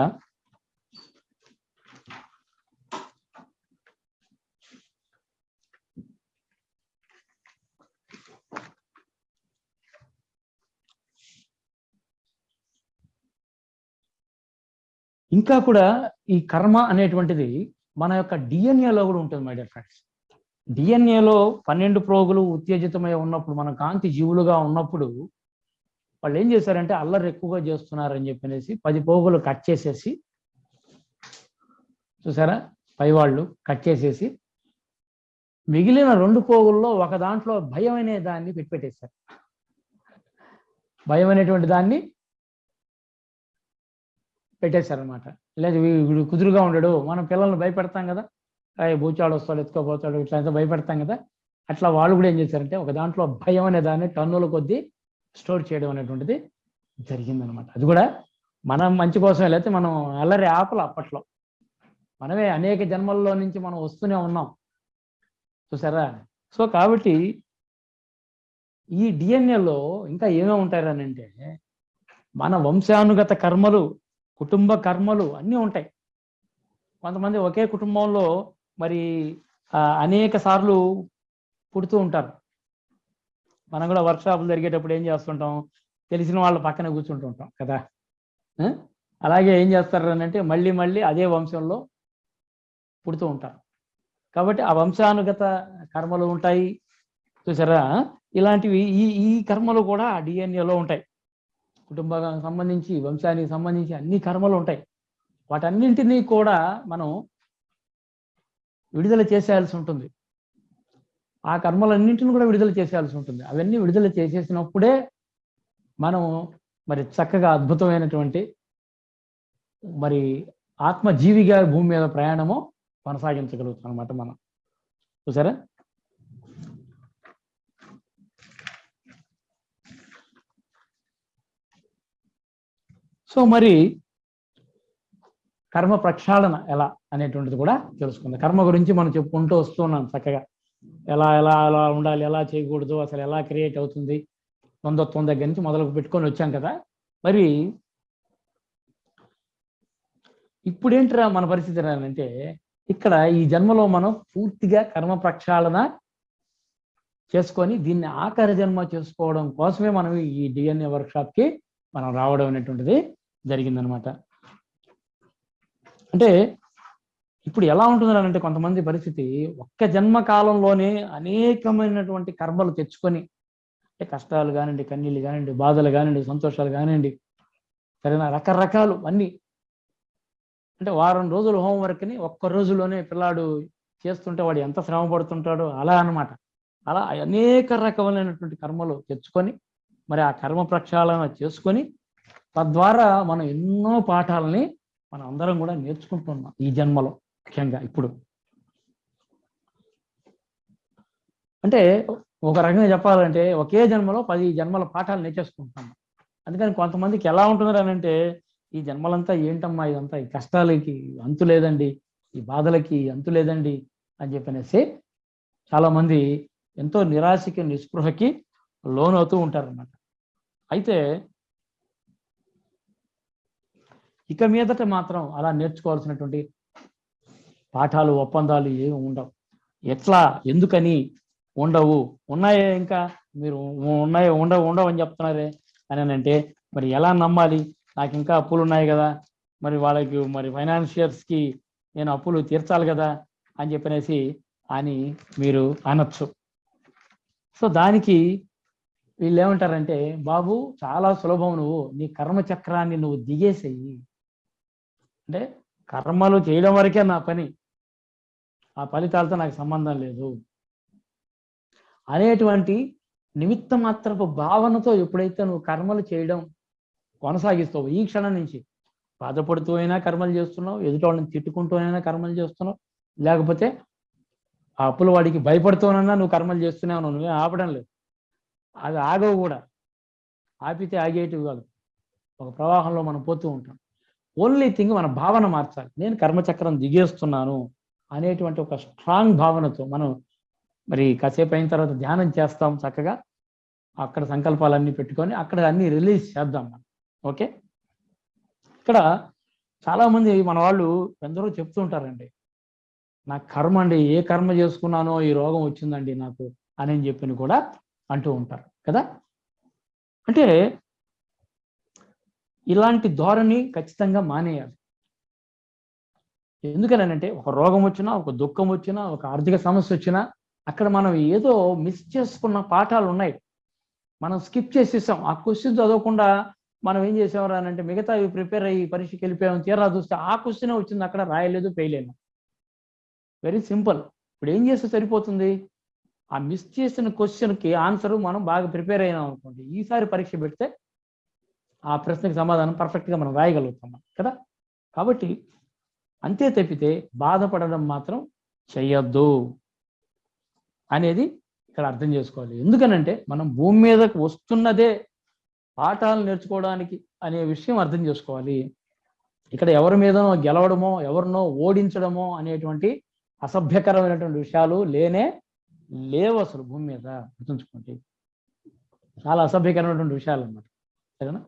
Speaker 1: ఇంకా కూడా ఈ కర్మ అనేటువంటిది మన యొక్క డిఎన్ఏలో కూడా ఉంటుంది మై డియర్ ఫ్రెండ్స్ డిఎన్ఏలో పన్నెండు ప్రోగులు ఉత్తేజితమై ఉన్నప్పుడు మన కాంతి జీవులుగా ఉన్నప్పుడు వాళ్ళు ఏం చేశారంటే అల్లరి ఎక్కువగా చేస్తున్నారని చెప్పనేసి పది పోగులు కట్ చేసేసి చూసారా? పై వాళ్ళు కట్ చేసేసి మిగిలిన రెండు పోగుల్లో ఒక దాంట్లో భయం అనే దాన్ని పెట్టిపెట్టేశారు. భయం అనేటువంటి దాన్ని పెట్టేశారనమాట లేదు వీడు కుదురుగా ఉండడు మనం పిల్లల్ని భయపెడతాం కదా. భూచాడు వస్తాడు ఎత్తుకోపోతాడు ఇట్లా అంతా భయపెడతాం కదా. అట్లా వాళ్ళు కూడా ఏం చేశారంటే ఒక దాంట్లో భయం అనే దాన్ని టన్నుల కొద్దీ స్టోర్ చేయడం అనేటువంటిది జరిగిందనమాట. అది కూడా మనం మంచి కోసం లేకపోతే మనం అల్లరి ఆపలు అప్పట్లో. మనమే అనేక జన్మల్లో నుంచి మనం వస్తూనే ఉన్నాం. చూసారా? సో కాబట్టి ఈ డిఎన్ఏలో ఇంకా ఏమేమి ఉంటాయనంటే అంటే మన వంశానుగత కర్మలు కుటుంబ కర్మలు అన్నీ ఉంటాయి. కొంతమంది ఒకే కుటుంబంలో మరి ఆ, అనేక సార్లు పుడుతూ ఉంటారు. మనం కూడా వర్క్షాపులు జరిగేటప్పుడు ఏం చేస్తుంటాం? తెలిసిన వాళ్ళ పక్కన కూర్చుంటూ ఉంటాం కదా? అలాగే ఏం చేస్తారు అంటే మళ్ళీ మళ్ళీ అదే వంశంలో పుడుతూ ఉంటారు. కాబట్టి ఆ వంశానుగత కర్మలు ఉంటాయి. చూసారా? ఇలాంటివి ఈ ఈ కర్మలు కూడా డిఎన్ఏలో ఉంటాయి. కుటుంబానికి సంబంధించి వంశానికి సంబంధించి అన్ని కర్మలు ఉంటాయి. వాటన్నింటినీ కూడా మనం విడుదల చేసేయాల్సి ఉంటుంది. ఆ కర్మలన్నింటిని కూడా విడుదల చేసేయాల్సి ఉంటుంది. అవన్నీ విడుదల చేసేసినప్పుడే మనం మరి చక్కగా అద్భుతమైనటువంటి మరి ఆత్మజీవిగా భూమి మీద ప్రయాణము కొనసాగించగలుగుతాం అనమాట మనం. చూసారా? సో మరి కర్మ ప్రక్షాళన ఎలా అనేటువంటిది కూడా తెలుసుకుందాం. కర్మ గురించి మనం చెప్పుకుంటూ వస్తున్నాం చక్కగా. ఎలా ఎలా ఎలా ఉండాలి ఎలా చేయకూడదు అసలు ఎలా క్రియేట్ అవుతుంది ద్వంద్వత్వం దగ్గర నుంచి మొదలు పెట్టుకొని వచ్చాం కదా. మరి ఇప్పుడేంటిరా మన పరిస్థితి అంటే ఇక్కడ ఈ జన్మలో మనం పూర్తిగా కర్మ ప్రక్షాళన చేసుకొని దీన్ని ఆకార జన్మ చేసుకోవడం కోసమే మనం ఈ డిఎన్ఏ వర్క్షాప్కి మనం రావడం అనేటువంటిది జరిగిందనమాట. అంటే ఇప్పుడు ఎలా ఉంటుంది అంటే కొంతమంది పరిస్థితి ఒక్క జన్మ కాలంలోనే అనేకమైనటువంటి కర్మలు తెచ్చుకొని అంటే కష్టాలు కానివ్వండి కన్నీళ్ళు కానివ్వండి బాధలు కానివ్వండి సంతోషాలు కానివ్వండి సరేనా? రకరకాలు అన్నీ. అంటే వారం రోజులు హోంవర్క్ని ఒక్క రోజులోనే పిల్లాడు చేస్తుంటే వాడు ఎంత శ్రమ పడుతుంటాడో అలా అన్నమాట. అలా అనేక రకములైనటువంటి కర్మలు తెచ్చుకొని మరి ఆ కర్మ ప్రక్షాళన చేసుకొని తద్వారా మనం ఎన్నో పాఠాలని మనం అందరం కూడా నేర్చుకుంటున్నాం ఈ జన్మలో ముఖ్యంగా ఇప్పుడు. అంటే ఒక రకంగా చెప్పాలంటే ఒకే జన్మలో పది జన్మల పాఠాలు నేర్చేసుకుంటున్నాం. అందుకని కొంతమందికి ఎలా ఉంటున్నారు అని అంటే ఈ జన్మలంతా ఏంటమ్మా ఇదంతా? ఈ కష్టాలకి అంతు లేదండి ఈ బాధలకి అంతు లేదండి అని చెప్పనేసి చాలామంది ఎంతో నిరాశకి నిస్పృహకి లోనవుతూ ఉంటారన్నమాట. అయితే ఇక మీదట మాత్రం అలా నేర్చుకోవాల్సినటువంటి పాఠాలు ఒప్పందాలు ఏమి ఉండవు. ఎట్లా ఎందుకని ఉండవు. ఉన్నాయే ఇంకా? మీరు ఉన్నాయో? ఉండవు ఉండవు అని చెప్తున్నారే అని అంటే మరి ఎలా నమ్మాలి? నాకు ఇంకా అప్పులు ఉన్నాయి కదా. మరి వాళ్ళకి మరి ఫైనాన్షియర్స్కి నేను అప్పులు తీర్చాలి కదా అని చెప్పనేసి అని మీరు అనొచ్చు. సో దానికి వీళ్ళు ఏమంటారంటే బాబు చాలా సులభం నువ్వు నీ కర్మ చక్రాన్ని నువ్వు దిగేసేయి. అంటే కర్మలు చేయడం వరకే నా పని. ఆ ఫలితాలతో నాకు సంబంధం లేదు. అనేటువంటి నిమిత్త మాత్రపు భావనతో ఎప్పుడైతే నువ్వు కర్మలు చేయడం కొనసాగిస్తావు ఈ క్షణం నుంచి బాధపడుతూ అయినా కర్మలు చేస్తున్నావు ఎదుటి వాళ్ళని తిట్టుకుంటూ అయినా కర్మలు చేస్తున్నావు లేకపోతే ఆ అప్పుల వాడికి భయపడుతూనన్నా నువ్వు కర్మలు చేస్తూనే ఉన్నావు నువ్వే ఆపడం లేదు. అది ఆగవు కూడా. ఆపితే ఆగేటివి కాదు. ఒక ప్రవాహంలో మనం పోతూ ఉంటాం. ఓన్లీ థింగ్ మన భావన మార్చాలి. నేను కర్మచక్రం దిగేస్తున్నాను అనేటువంటి ఒక స్ట్రాంగ్ భావనతో మనం మరి కాసేపు అయిన తర్వాత ధ్యానం చేస్తాం చక్కగా. అక్కడ సంకల్పాలన్నీ పెట్టుకొని అక్కడ అన్ని రిలీజ్ చేద్దాం మనం. ఓకే ఇక్కడ చాలామంది మన వాళ్ళు ఎందరో చెప్తుంటారండి నా కర్మ అండి ఏ కర్మ చేసుకున్నానో ఈ రోగం వచ్చిందండి నాకు అని చెప్పి కూడా అంటూ ఉంటారు కదా? అంటే ఇలాంటి ధోరణి ఖచ్చితంగా మానేయాలి. ఎందుకనంటే ఒక రోగం వచ్చినా ఒక దుఃఖం వచ్చినా ఒక ఆర్థిక సమస్య వచ్చినా అక్కడ మనం ఏదో మిస్ చేసుకున్న పాఠాలు ఉన్నాయి. మనం స్కిప్ చేసేసాం. ఆ క్వశ్చన్ చదవకుండా మనం ఏం చేసేవారు అని అంటే మిగతా ప్రిపేర్ అయ్యి పరీక్షకి వెళ్ళిపోయాం తీరా చూస్తే ఆ క్వశ్చన్ వచ్చింది అక్కడ రాయలేదు పేయలేను వెరీ సింపుల్ ఇప్పుడు ఏం చేస్తే సరిపోతుంది? ఆ మిస్ చేసిన క్వశ్చన్కి ఆన్సర్ మనం బాగా ప్రిపేర్ అయినాం అనుకోండి. ఈసారి పరీక్ష పెడితే ఆ ప్రశ్నకి సమాధానం పర్ఫెక్ట్గా మనం రాయగలుగుతాం కదా? కాబట్టి అంతే తప్పితే బాధపడడం మాత్రం చెయ్యొద్దు అనేది ఇక్కడ అర్థం చేసుకోవాలి. ఎందుకనంటే మనం భూమి మీదకు వస్తున్నదే పాఠాలు నేర్చుకోవడానికి అనే విషయం అర్థం చేసుకోవాలి. ఇక్కడ ఎవరి మీదనో గెలవడమో ఎవరినో ఓడించడమో అనేటువంటి అసభ్యకరమైనటువంటి విషయాలు లేనే లేవు అసలు భూమి మీద. గుర్తుంచుకోండి. చాలా అసభ్యకరమైనటువంటి విషయాలు అన్నమాట. సరేనా?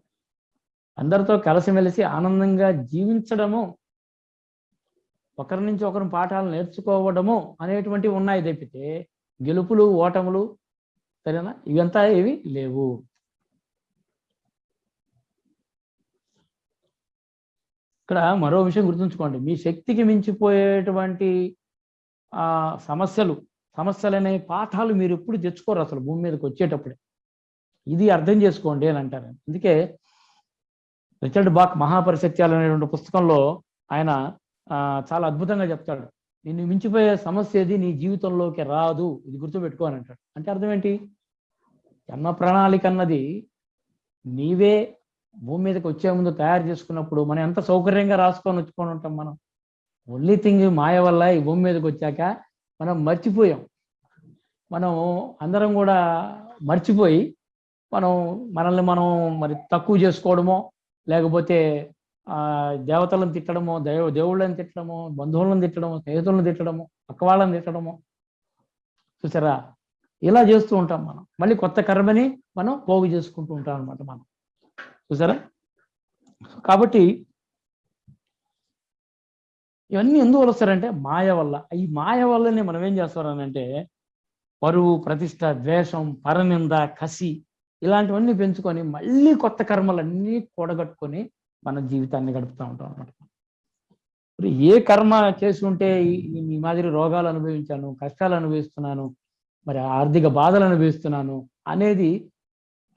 Speaker 1: అందరితో కలిసిమెలిసి ఆనందంగా జీవించడము ఒకరి నుంచి ఒకరు పాఠాలు నేర్చుకోవడము అనేటువంటివి ఉన్నాయి. తప్పితే గెలుపులు ఓటములు సరేనా? ఇవంతా ఏవి లేవు. ఇక్కడ మరో విషయం గుర్తుంచుకోండి. మీ శక్తికి మించిపోయేటువంటి ఆ సమస్యలు సమస్యలు పాఠాలు మీరు ఎప్పుడు తెచ్చుకోరు అసలు భూమి మీదకి వచ్చేటప్పుడే. ఇది అర్థం చేసుకోండి అని అంటారు. అందుకే రిచర్డ్ బాక్ మహాపరిసత్యాలు అనేటువంటి పుస్తకంలో ఆయన చాలా అద్భుతంగా చెప్తాడు. నిన్ను మించిపోయే సమస్య ఏది నీ జీవితంలోకి రాదు. ఇది గుర్తుపెట్టుకోని అంటాడు. అంటే అర్థం ఏంటి? జన్మ ప్రణాళిక అన్నది నీవే భూమి మీదకి వచ్చే ముందు తయారు చేసుకున్నప్పుడు మనం ఎంత సౌకర్యంగా రాసుకొని వచ్చుకొని ఉంటాం మనం. ఓన్లీ థింగ్ మాయ వల్ల ఈ భూమి మీదకి వచ్చాక మనం మర్చిపోయాం. మనం అందరం కూడా మర్చిపోయి మనం మనల్ని మనం మరి తక్కువ చేసుకోవడమో లేకపోతే దేవతలను తిట్టడము దేవ దేవుళ్ళని తిట్టడము బంధువులను తిట్టడము స్నేహితులను తిట్టడము పక్కవాళ్ళని తిట్టడము. చూసారా? ఇలా చేస్తూ ఉంటాం మనం. మళ్ళీ కొత్త కర్మని మనం పోగు చేసుకుంటూ ఉంటాం అనమాట మనం. చూసారా? కాబట్టి ఇవన్నీ ఎందుకు వస్తారంటే మాయ వల్ల. ఈ మాయ వల్లనే మనం ఏం చేస్తారనంటే పరువు ప్రతిష్ట ద్వేషం పరనింద కసి ఇలాంటివన్నీ పెంచుకొని మళ్ళీ కొత్త కర్మలన్నీ కూడగట్టుకొని మన జీవితాన్ని గడుపుతూ ఉంటాం అనమాట ఇప్పుడు ఏ కర్మ చేసుకుంటే ఈ మాదిరి రోగాలు అనుభవించాను కష్టాలు అనుభవిస్తున్నాను మరి ఆర్థిక బాధలు అనుభవిస్తున్నాను అనేది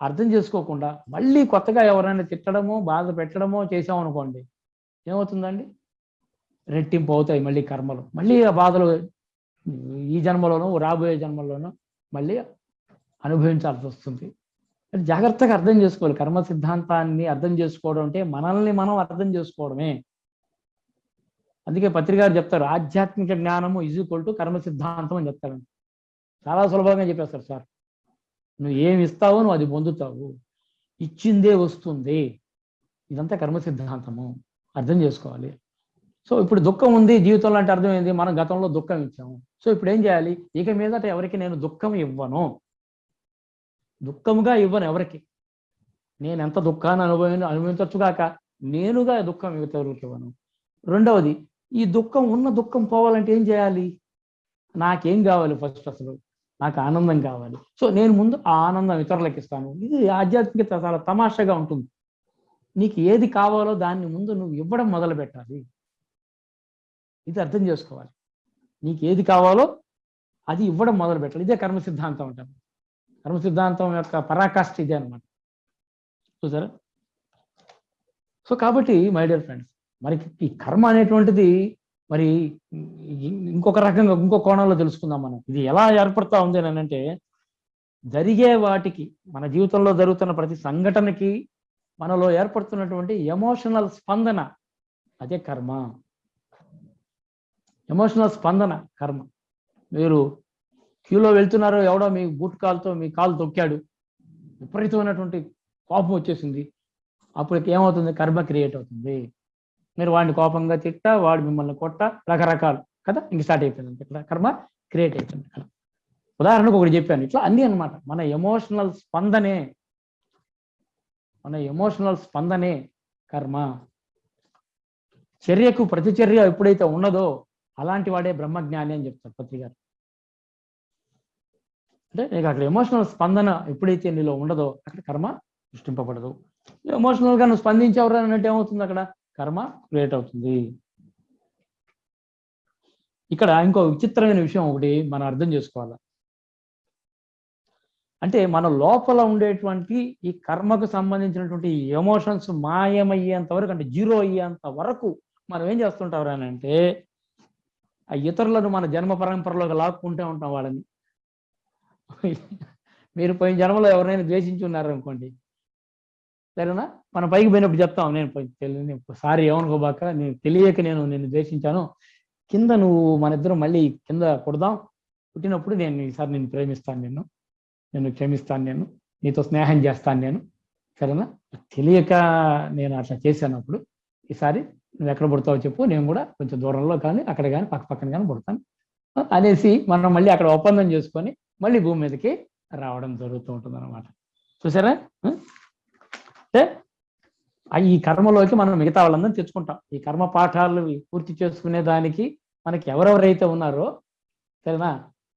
Speaker 1: అర్థం చేసుకోకుండా మళ్ళీ కొత్తగా ఎవరైనా తిట్టడమో బాధ పెట్టడమో చేసామనుకోండి ఏమవుతుందండి? రెట్టింపు అవుతాయి మళ్ళీ కర్మలు. మళ్ళీ ఆ బాధలు ఈ జన్మలోనూ రాబోయే జన్మలోనూ మళ్ళీ అనుభవించాల్సి వస్తుంది. జాగ్రత్తగా అర్థం చేసుకోవాలి. కర్మ సిద్ధాంతాన్ని అర్థం చేసుకోవడం అంటే మనల్ని మనం అర్థం చేసుకోవడమే. అందుకే పత్రికారు చెప్తారు ఆధ్యాత్మిక జ్ఞానము ఈజ్ ఈక్వల్ టు కర్మ సిద్ధాంతం అని చెప్తారండి చాలా సులభంగా చెప్పేస్తారు సార్. నువ్వు ఏమి ఇస్తావో నువ్వు అది పొందుతావు. ఇచ్చిందే వస్తుంది. ఇదంతా కర్మ సిద్ధాంతము. అర్థం చేసుకోవాలి. సో ఇప్పుడు దుఃఖం ఉంది జీవితంలో అంటే అర్థమైంది మనం గతంలో దుఃఖం ఇచ్చాము. సో ఇప్పుడు ఏం చేయాలి? ఇక మీదట ఎవరికి నేను దుఃఖం ఇవ్వను. దుఃఖముగా ఇవ్వను ఎవరికి. నేను ఎంత దుఃఖాన్ని అనుభవి అనుభవించవచ్చుగాక నేనుగా దుఃఖం ఇతరులకు ఇవ్వను. రెండవది ఈ దుఃఖం ఉన్న దుఃఖం పోవాలంటే ఏం చేయాలి? నాకేం కావాలి ఫస్ట్ అసలు? నాకు ఆనందం కావాలి. సో నేను ముందు ఆ ఆనందం ఇతరులకు ఇస్తాను. ఇది ఆధ్యాత్మికత చాలా తమాషగా ఉంటుంది. నీకు ఏది కావాలో దాన్ని ముందు నువ్వు ఇవ్వడం మొదలు పెట్టాలి. ఇది అర్థం చేసుకోవాలి. నీకు ఏది కావాలో అది ఇవ్వడం మొదలు పెట్టాలి. ఇదే కర్మ సిద్ధాంతం అంటారు. కర్మ సిద్ధాంతం యొక్క పరాకాష్ఠ ఇదే అనమాట చూసారా? సో కాబట్టి మై డియర్ ఫ్రెండ్స్ మరి ఈ కర్మ అనేటువంటిది మరి ఇంకొక రకంగా ఇంకో కోణంలో తెలుసుకుందాం మనం. ఇది ఎలా ఏర్పడతా ఉంది అని అంటే జరిగే వాటికి మన జీవితంలో జరుగుతున్న ప్రతి సంఘటనకి మనలో ఏర్పడుతున్నటువంటి ఎమోషనల్ స్పందన అదే కర్మ. ఎమోషనల్ స్పందన కర్మ. మీరు క్యూలో వెళ్తున్నారో ఎవడో మీ బూట్ కాలుతో మీ కాలు తొక్కాడు. విపరీతమైనటువంటి కోపం వచ్చేసింది. అప్పుడు ఏమవుతుంది? కర్మ క్రియేట్ అవుతుంది. మీరు వాడిని కోపంగా తిట్ట వాడు మిమ్మల్ని కొట్ట రకరకాలు. కదా? ఇంక స్టార్ట్ అయిపోయింది ఇక్కడ కర్మ క్రియేట్ అవుతుంది ఇక్కడ ఉదాహరణకు ఒకటి చెప్పాను. ఇట్లా అన్నీ అన్నమాట. మన ఎమోషనల్ స్పందనే మన ఎమోషనల్ స్పందనే కర్మ. చర్యకు ప్రతిచర్య ఎప్పుడైతే ఉన్నదో అలాంటి వాడే బ్రహ్మజ్ఞాని అని చెప్తారు పత్రికారు అంటే నీకు అక్కడ ఎమోషనల్ స్పందన ఎప్పుడైతే నీలో ఉండదో అక్కడ కర్మ సృష్టింపబడదు. ఎమోషనల్గా నువ్వు స్పందించేవరు అన్నట్టు ఏమవుతుంది అక్కడ? కర్మ క్రియేట్ అవుతుంది. ఇక్కడ ఇంకో విచిత్రమైన విషయం ఒకటి మనం అర్థం చేసుకోవాలి. అంటే మన లోపల ఉండేటువంటి ఈ కర్మకు సంబంధించినటువంటి ఎమోషన్స్ మాయమయ్యేంత వరకు అంటే జీరో అయ్యేంత వరకు మనం ఏం చేస్తుంటాం అని అంటే ఆ ఇతరులను మన జన్మ పరంపరలోకి లాక్కుంటూ ఉంటాం వాళ్ళని. [LAUGHS] మీరు పోయిన జన్మలో ఎవరైనా ద్వేషించి ఉన్నారనుకోండి. సరేనా? మన పైకి పోయినప్పుడు చెప్తాం నేను పోయి సారీ ఏమనుకోబాక నేను తెలియక నేను నిన్ను ద్వేషించాను. కింద నువ్వు మన ఇద్దరం మళ్ళీ కింద కొడదాం పుట్టినప్పుడు నేను ఈసారి నేను ప్రేమిస్తాను నేను నేను క్షమిస్తాను నేను నీతో స్నేహం చేస్తాను నేను. సరేనా? తెలియక నేను అట్లా చేశాను అప్పుడు. ఈసారి నువ్వు ఎక్కడ పుడతావో చెప్పు. నేను కూడా కొంచెం దూరంలో కానీ అక్కడ కానీ పక్క పక్కన కానీ పుడతాను. అనేసి మనం మళ్ళీ అక్కడ ఒప్పందం చేసుకొని మళ్ళీ భూమి మీదకి రావడం జరుగుతూ ఉంటుంది అనమాట చూసారా అంటే ఈ కర్మలోకి మనం మిగతా వాళ్ళందరం తెచ్చుకుంటాం. ఈ కర్మ పాఠాలు పూర్తి చేసుకునే దానికి మనకి ఎవరెవరైతే ఉన్నారో సరేనా?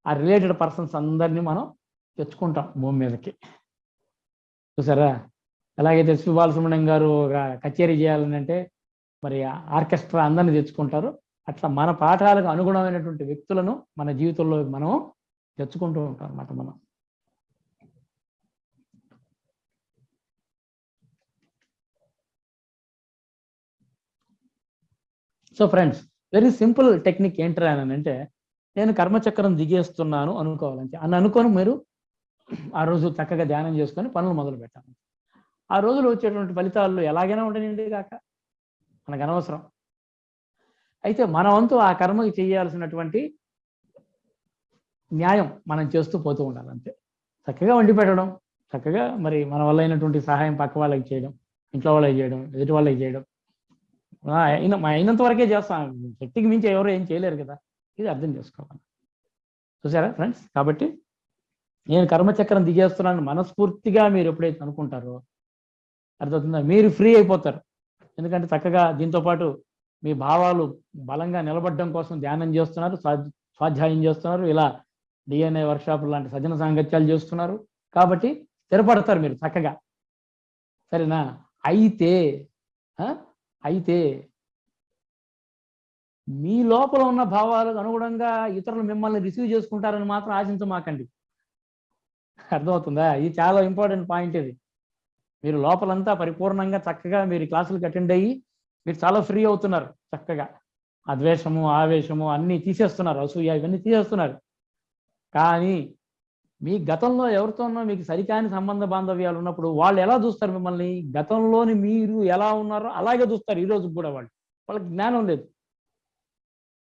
Speaker 1: ఆ రిలేటెడ్ పర్సన్స్ అందరినీ మనం తెచ్చుకుంటాం భూమి మీదకి. చూసారా ఎలాగైతే శ్రీ బాలసుబ్రహ్మణ్యం గారు ఒక కచేరీ చేయాలని అంటే మరి ఆర్కెస్ట్రా అందరిని తెచ్చుకుంటారు. అట్లా మన పాఠాలకు అనుగుణమైనటువంటి వ్యక్తులను మన జీవితంలో మనం తెచ్చుకుంటూ ఉంటాం అన్నమాట మనం. So friends very simple technique ఏంటరా అని అంటే నేను కర్మచక్రం దిగేస్తున్నాను అనుకోవాలంటే అని అనుకొని మీరు ఆ రోజు చక్కగా ధ్యానం చేసుకొని పనులు మొదలు పెట్టాలి. ఆ రోజులు వచ్చేటువంటి ఫలితాలు ఎలాగైనా ఉండనండి కాక మనకు అనవసరం. అయితే మన వంతు ఆ కర్మకి చేయాల్సినటువంటి న్యాయం మనం చేస్తూ పోతూ ఉండాలి అంతే. చక్కగా వండి పెట్టడం చక్కగా మరి మన వల్ల అయినటువంటి సహాయం పక్క వాళ్ళకి చేయడం ఇంట్లో వాళ్ళకి చేయడం ఎదుటి వాళ్ళకి చేయడం. అయిన అయినంత వరకే చేస్తాం. శక్తికి మించి ఎవరు ఏం చేయలేరు కదా. ఇది అర్థం చేసుకోవాలి. చూసారా ఫ్రెండ్స్? కాబట్టి నేను కర్మచక్రం దిగేస్తున్నాను మనస్ఫూర్తిగా మీరు ఎప్పుడైతే అనుకుంటారో అర్థమవుతుందా? మీరు ఫ్రీ అయిపోతారు. ఎందుకంటే చక్కగా దీంతో పాటు మీ భావాలు బలంగా నిలబడడం కోసం ధ్యానం చేస్తున్నారు స్వాధ్యాయం చేస్తున్నారు. ఇలా డిఎన్ఏ వర్క్షాప్ లాంటి సజ్జన సాంగత్యాలు చేస్తున్నారు. కాబట్టి స్థిరపడతారు మీరు చక్కగా. సరేనా? అయితే అయితే మీ లోపల ఉన్న భావాలకు అనుగుణంగా ఇతరులు మిమ్మల్ని రిసీవ్ చేసుకుంటారని మాత్రం ఆశించమాకండి. అర్థమవుతుందా? ఇది చాలా ఇంపార్టెంట్ పాయింట్ ఇది. మీరు లోపలంతా పరిపూర్ణంగా చక్కగా మీరు క్లాసులకు అటెండ్ అయ్యి మీరు చాలా ఫ్రీ అవుతున్నారు చక్కగా. అద్వేషము ఆవేశము అన్నీ తీసేస్తున్నారు. అసూయ ఇవన్నీ తీసేస్తున్నారు. కానీ మీ గతంలో ఎవరితోనో మీకు సరికాని సంబంధ బాంధవ్యాలు ఉన్నప్పుడు వాళ్ళు ఎలా చూస్తారు మిమ్మల్ని? గతంలోని మీరు ఎలా ఉన్నారో అలాగే చూస్తారు ఈరోజు కూడా వాళ్ళు. వాళ్ళకి జ్ఞానం లేదు.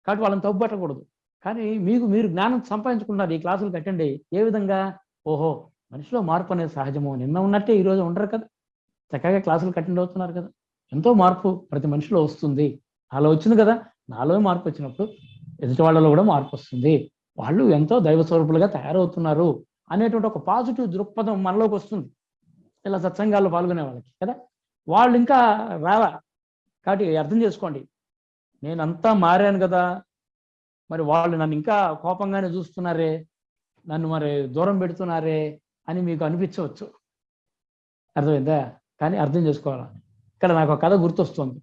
Speaker 1: కాబట్టి వాళ్ళని తప్పు పెట్టకూడదు కానీ మీకు మీరు జ్ఞానం సంపాదించుకున్నారు ఈ క్లాసులు కట్టండి. ఏ విధంగా? ఓహో మనిషిలో మార్పు అనేది సహజము. నిన్న ఉన్నట్టే ఈ రోజు ఉండరు కదా. చక్కగా క్లాసులు కట్టండి అవుతున్నారు కదా. ఎంతో మార్పు ప్రతి మనిషిలో వస్తుంది. అలా వచ్చింది కదా. నాలో మార్పు వచ్చినప్పుడు ఎదుటి వాళ్ళలో కూడా మార్పు వస్తుంది. వాళ్ళు ఎంతో దైవ స్వరూపులుగా తయారవుతున్నారు అనేటువంటి ఒక పాజిటివ్ దృక్పథం మనలోకి వస్తుంది. ఇలా సత్సంగాల్లో పాల్గొనే వాళ్ళకి కదా? వాళ్ళు ఇంకా రావా కాబట్టి అర్థం చేసుకోండి. నేనంతా మారాను కదా? మరి వాళ్ళు నన్ను ఇంకా కోపంగానే చూస్తున్నారే? నన్ను మరి దూరం పెడుతున్నారే? అని మీకు అనిపించవచ్చు. అర్థమైందా? కానీ అర్థం చేసుకోవాలి? ఇక్కడ నాకు ఒక కథ గుర్తొస్తుంది.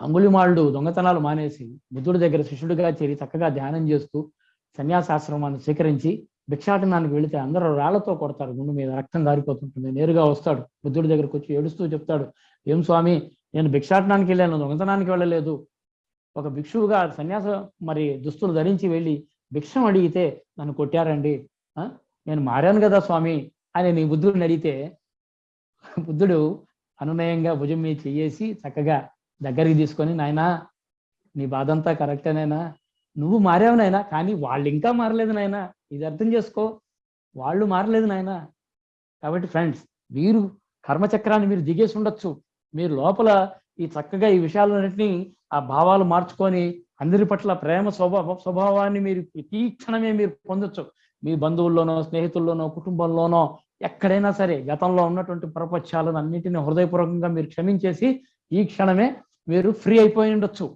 Speaker 1: అంగుళిమాళ్ళు దొంగతనాలు మానేసి బుద్ధుడి దగ్గర శిష్యుడిగా చేరి చక్కగా ధ్యానం చేస్తూ సన్యాసాశ్రమాన్ని స్వీకరించి భిక్షాటనానికి వెళితే అందరూ రాళ్ళతో కొడతారు గుండు మీద రక్తం గారిపోతుంటుంది. నేరుగా వస్తాడు బుద్ధుడి దగ్గరకు వచ్చి ఏడుస్తూ చెప్తాడు ఏం స్వామి నేను భిక్షాటనానికి వెళ్ళాను దొంగతనానికి వెళ్ళలేదు. ఒక భిక్షువుగా సన్యాస మరి దుస్తులు ధరించి వెళ్ళి భిక్షం అడిగితే నన్ను కొట్టారండి. ఆ? నేను మారాను కదా స్వామి అని నీ బుద్ధుడిని అడిగితే బుద్ధుడు అనునయంగా భుజం మీద చెయ్యేసి చక్కగా దగ్గరికి తీసుకొని నాయనా నీ బాధంతా కరెక్టేనైనా? నువ్వు మారావు నాయనా కానీ వాళ్ళు ఇంకా మారలేదు నాయనా. ఇది అర్థం చేసుకో. వాళ్ళు మారలేదు నాయనా. కాబట్టి ఫ్రెండ్స్ మీరు కర్మచక్రాన్ని మీరు దిగేసి ఉండొచ్చు. మీరు లోపల ఈ చక్కగా ఈ విషయాలన్నింటినీ ఆ భావాలు మార్చుకొని అందరి పట్ల ప్రేమ స్వభావ స్వభావాన్ని మీరు తీక్షణమే మీరు పొందొచ్చు. మీ బంధువుల్లోనో స్నేహితుల్లోనో కుటుంబంలోనో ఎక్కడైనా సరే గతంలో ఉన్నటువంటి ప్రపంచాలను అన్నింటినీ హృదయపూర్వకంగా మీరు క్షమించేసి ఈ క్షణమే మీరు ఫ్రీ అయిపోయి ఉండొచ్చు.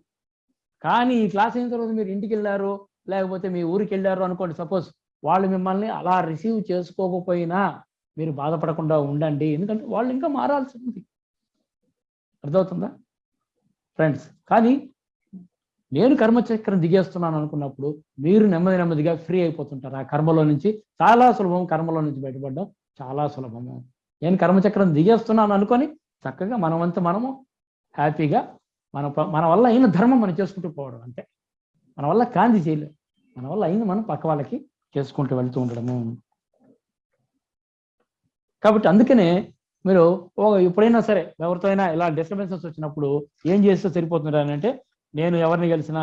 Speaker 1: కానీ ఈ క్లాస్ అయిన తర్వాత మీరు ఇంటికి వెళ్ళారు లేకపోతే మీ ఊరికి వెళ్ళారు అనుకోండి సపోజ్ వాళ్ళు మిమ్మల్ని అలా రిసీవ్ చేసుకోకపోయినా మీరు బాధపడకుండా ఉండండి. ఎందుకంటే వాళ్ళు ఇంకా మారాల్సి ఉంది అర్థమవుతుందా? ఫ్రెండ్స్ కానీ నేను కర్మచక్రం దిగేస్తున్నాను అనుకున్నప్పుడు మీరు నెమ్మది నెమ్మదిగా ఫ్రీ అయిపోతుంటారు. ఆ కర్మలో నుంచి చాలా సులభం కర్మలో నుంచి బయటపడడం చాలా సులభము. నేను కర్మచక్రం దిగేస్తున్నాను అనుకొని చక్కగా మనమంతా మనము హ్యాపీగా మన మన వల్ల అయిన ధర్మం మనం చేసుకుంటూ పోవడం అంతే. మన వల్ల కాంతి చేయలేం. మన వల్ల అయింది మనం పక్క వాళ్ళకి చేసుకుంటూ వెళ్తూ ఉండడము. కాబట్టి అందుకనే మీరు ఓ ఎప్పుడైనా సరే ఎవరితో అయినా ఇలా డిస్టర్బెన్సెస్ వచ్చినప్పుడు ఏం చేస్తే సరిపోతుంది అని అంటే నేను ఎవరిని కలిసినా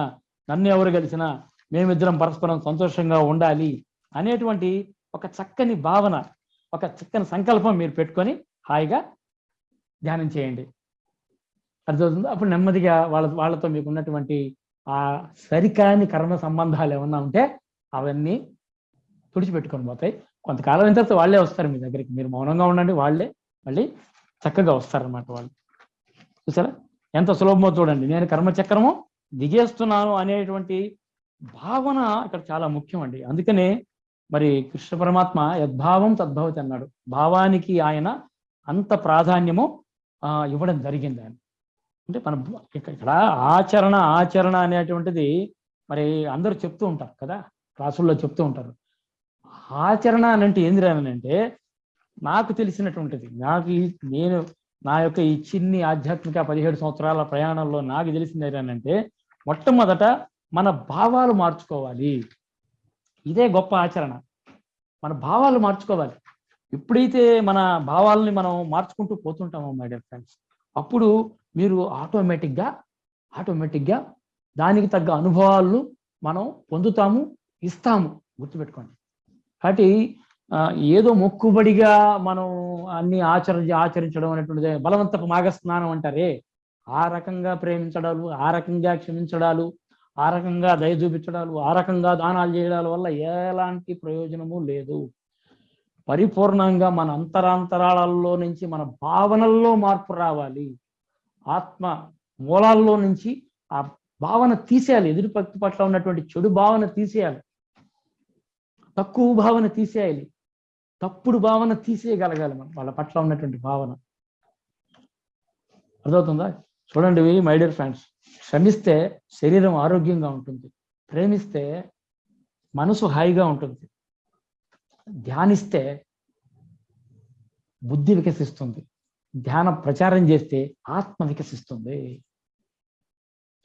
Speaker 1: నన్ను ఎవరు కలిసినా మేమిద్దరం పరస్పరం సంతోషంగా ఉండాలి అనేటువంటి ఒక చక్కని భావన ఒక చక్కని సంకల్పం మీరు పెట్టుకొని హాయిగా ధ్యానం చేయండి. అర్థమవుతుంది? అప్పుడు నెమ్మదిగా వాళ్ళ వాళ్ళతో మీకు ఉన్నటువంటి ఆ సరికాని కర్మ సంబంధాలు ఏమన్నా ఉంటే అవన్నీ తుడిచిపెట్టుకొని పోతాయి. కొంతకాలం అయిన తర్వాత వాళ్ళే వస్తారు మీ దగ్గరికి. మీరు మౌనంగా ఉండండి వాళ్ళే మళ్ళీ చక్కగా వస్తారనమాట వాళ్ళు. చూసారా? ఎంత సులభమో చూడండి. నేను కర్మచక్రము దిగేస్తున్నాను అనేటువంటి భావన ఇక్కడ చాలా ముఖ్యం అండి అందుకనే మరి కృష్ణ పరమాత్మ యద్భావం తద్భవతి అన్నాడు. భావానికి ఆయన అంత ప్రాధాన్యము ఇవ్వడం జరిగింది ఆయన. అంటే మన ఇక్కడ ఆచరణ ఆచరణ అనేటువంటిది మరి అందరూ చెప్తూ ఉంటారు కదా క్లాసుల్లో చెప్తూ ఉంటారు. ఆచరణ అని అంటే ఏంది అంటే నాకు తెలిసినటువంటిది నాకు నేను నా యొక్క ఈ చిన్ని ఆధ్యాత్మిక పదిహేడు సంవత్సరాల ప్రయాణంలో నాకు తెలిసింది ఏంటంటే మొట్టమొదట మన భావాలు మార్చుకోవాలి. ఇదే గొప్ప ఆచరణ. మన భావాలు మార్చుకోవాలి. ఎప్పుడైతే మన భావాలని మనం మార్చుకుంటూ పోతుంటామో మై డియర్ ఫ్రెండ్స్ అప్పుడు మీరు ఆటోమేటిక్గా ఆటోమేటిక్గా దానికి తగ్గ అనుభవాలను మనం పొందుతాము ఇస్తాము. గుర్తుపెట్టుకోండి. కాబట్టి ఏదో మొక్కుబడిగా మనం అన్ని ఆచర ఆచరించడం అనేటువంటిది బలవంతపు మాఘస్నానం అంటారే. ఆ రకంగా ప్రేమించడాలు ఆ రకంగా క్షమించడాలు ఆ రకంగా దయ చూపించడాలు ఆ రకంగా దానాలు చేయడాల వల్ల ఎలాంటి ప్రయోజనము లేదు. పరిపూర్ణంగా మన అంతరాంతరాలలో నుంచి మన భావనల్లో మార్పు రావాలి. ఆత్మ మూలాల్లో నుంచి ఆ భావన తీసేయాలి. ఎదురు పక్తి పట్ల ఉన్నటువంటి చెడు భావన తీసేయాలి. తక్కువ భావన తీసేయాలి. తప్పుడు భావన తీసేయగలగాలి మనం. వాళ్ళ పట్ల ఉన్నటువంటి భావన. అర్థమవుతుందా? చూడండి మై డియర్ ఫ్రెండ్స్. శ్రమిస్తే శరీరం ఆరోగ్యంగా ఉంటుంది. ప్రేమిస్తే మనసు హాయిగా ఉంటుంది. ధ్యానిస్తే బుద్ధి వికసిస్తుంది. ధ్యాన ప్రచారం చేస్తే ఆత్మ వికసిస్తుంది.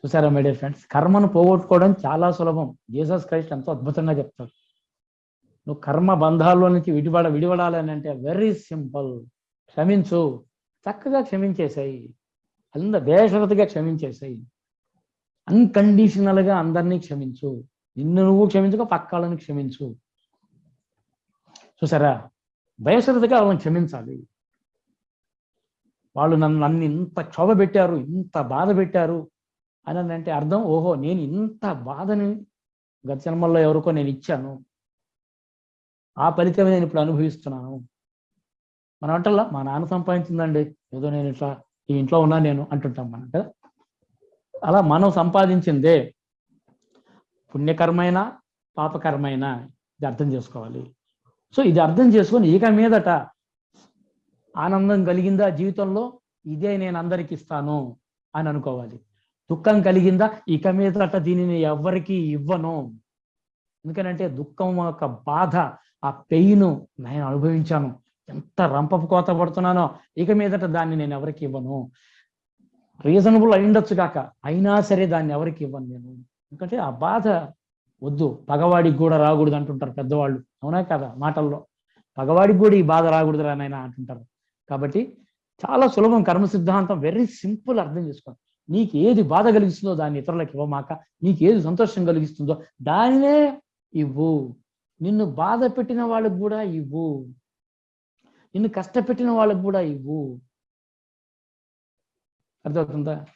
Speaker 1: చూసారా మై డియర్ ఫ్రెండ్స్ కర్మను పోగొట్టుకోవడం చాలా సులభం. జీసస్ క్రైస్ట్ ఎంతో అద్భుతంగా చెప్తాడు. నువ్వు కర్మ బంధాల్లో నుంచి విడిపడ విడిపడాలని అంటే వెరీ సింపుల్ క్షమించు. చక్కగా క్షమించేసాయి అంద బేషరతుగా క్షమించేసాయి అన్కండిషనల్గా అందరినీ క్షమించు. నిన్ను నువ్వు క్షమించుకో పక్కాలను క్షమించు. చూసారా? బయసరతగా వాళ్ళని క్షమించాలి. వాళ్ళు నన్ను నన్ను ఇంత క్షోభ పెట్టారు ఇంత బాధ పెట్టారు అని అంటే అర్థం ఓహో నేను ఇంత బాధని గత జన్మల్లో ఎవరికో నేను ఇచ్చాను. ఆ ఫలితమే నేను ఇప్పుడు అనుభవిస్తున్నాను. మన అంటల్లా మా నాన్న సంపాదించిందండి. ఏదో నేను ఇట్లా ఈ ఇంట్లో ఉన్నా నేను అంటుంటాం మనం కదా. అలా మనం సంపాదించిందే పుణ్యకరమైన పాపకరమైన ఇది అర్థం చేసుకోవాలి. సో ఇది అర్థం చేసుకొని ఇక మీదట ఆనందం కలిగిందా జీవితంలో? ఇదే నేను అందరికి ఇస్తాను అని అనుకోవాలి. దుఃఖం కలిగిందా? ఇక మీదట దీనిని ఎవ్వరికి ఇవ్వను. ఎందుకనంటే దుఃఖం యొక్క బాధ ఆ పెయిన్ నేను అనుభవించాను. ఎంత రంపపు కోత పడుతున్నానో ఇక మీదట దాన్ని నేను ఎవరికి ఇవ్వను. రీజనబుల్ అయిండొచ్చు కాక అయినా సరే దాన్ని ఎవరికి ఇవ్వను నేను. ఎందుకంటే ఆ బాధ వద్దు. పగవాడికి కూడా రాకూడదు అంటుంటారు పెద్దవాళ్ళు. అవునా కదా మాటల్లో? పగవాడికి కూడా ఈ బాధ రాకూడదు నాయన అంటుంటారు. కాబట్టి చాలా సులభం కర్మ సిద్ధాంతం వెరీ సింపుల్ అర్థం చేసుకోండి నీకు ఏది బాధ కలిగిస్తుందో దాన్ని ఇతరులకు ఇవ్వమాక నీకు ఏది సంతోషం కలిగిస్తుందో దానినే ఇవ్వు. నిన్ను బాధ పెట్టిన వాళ్ళకు కూడా ఇవ్వు. నిన్ను కష్టపెట్టిన వాళ్ళకు కూడా ఇవ్వు. అర్థమవుతుందా?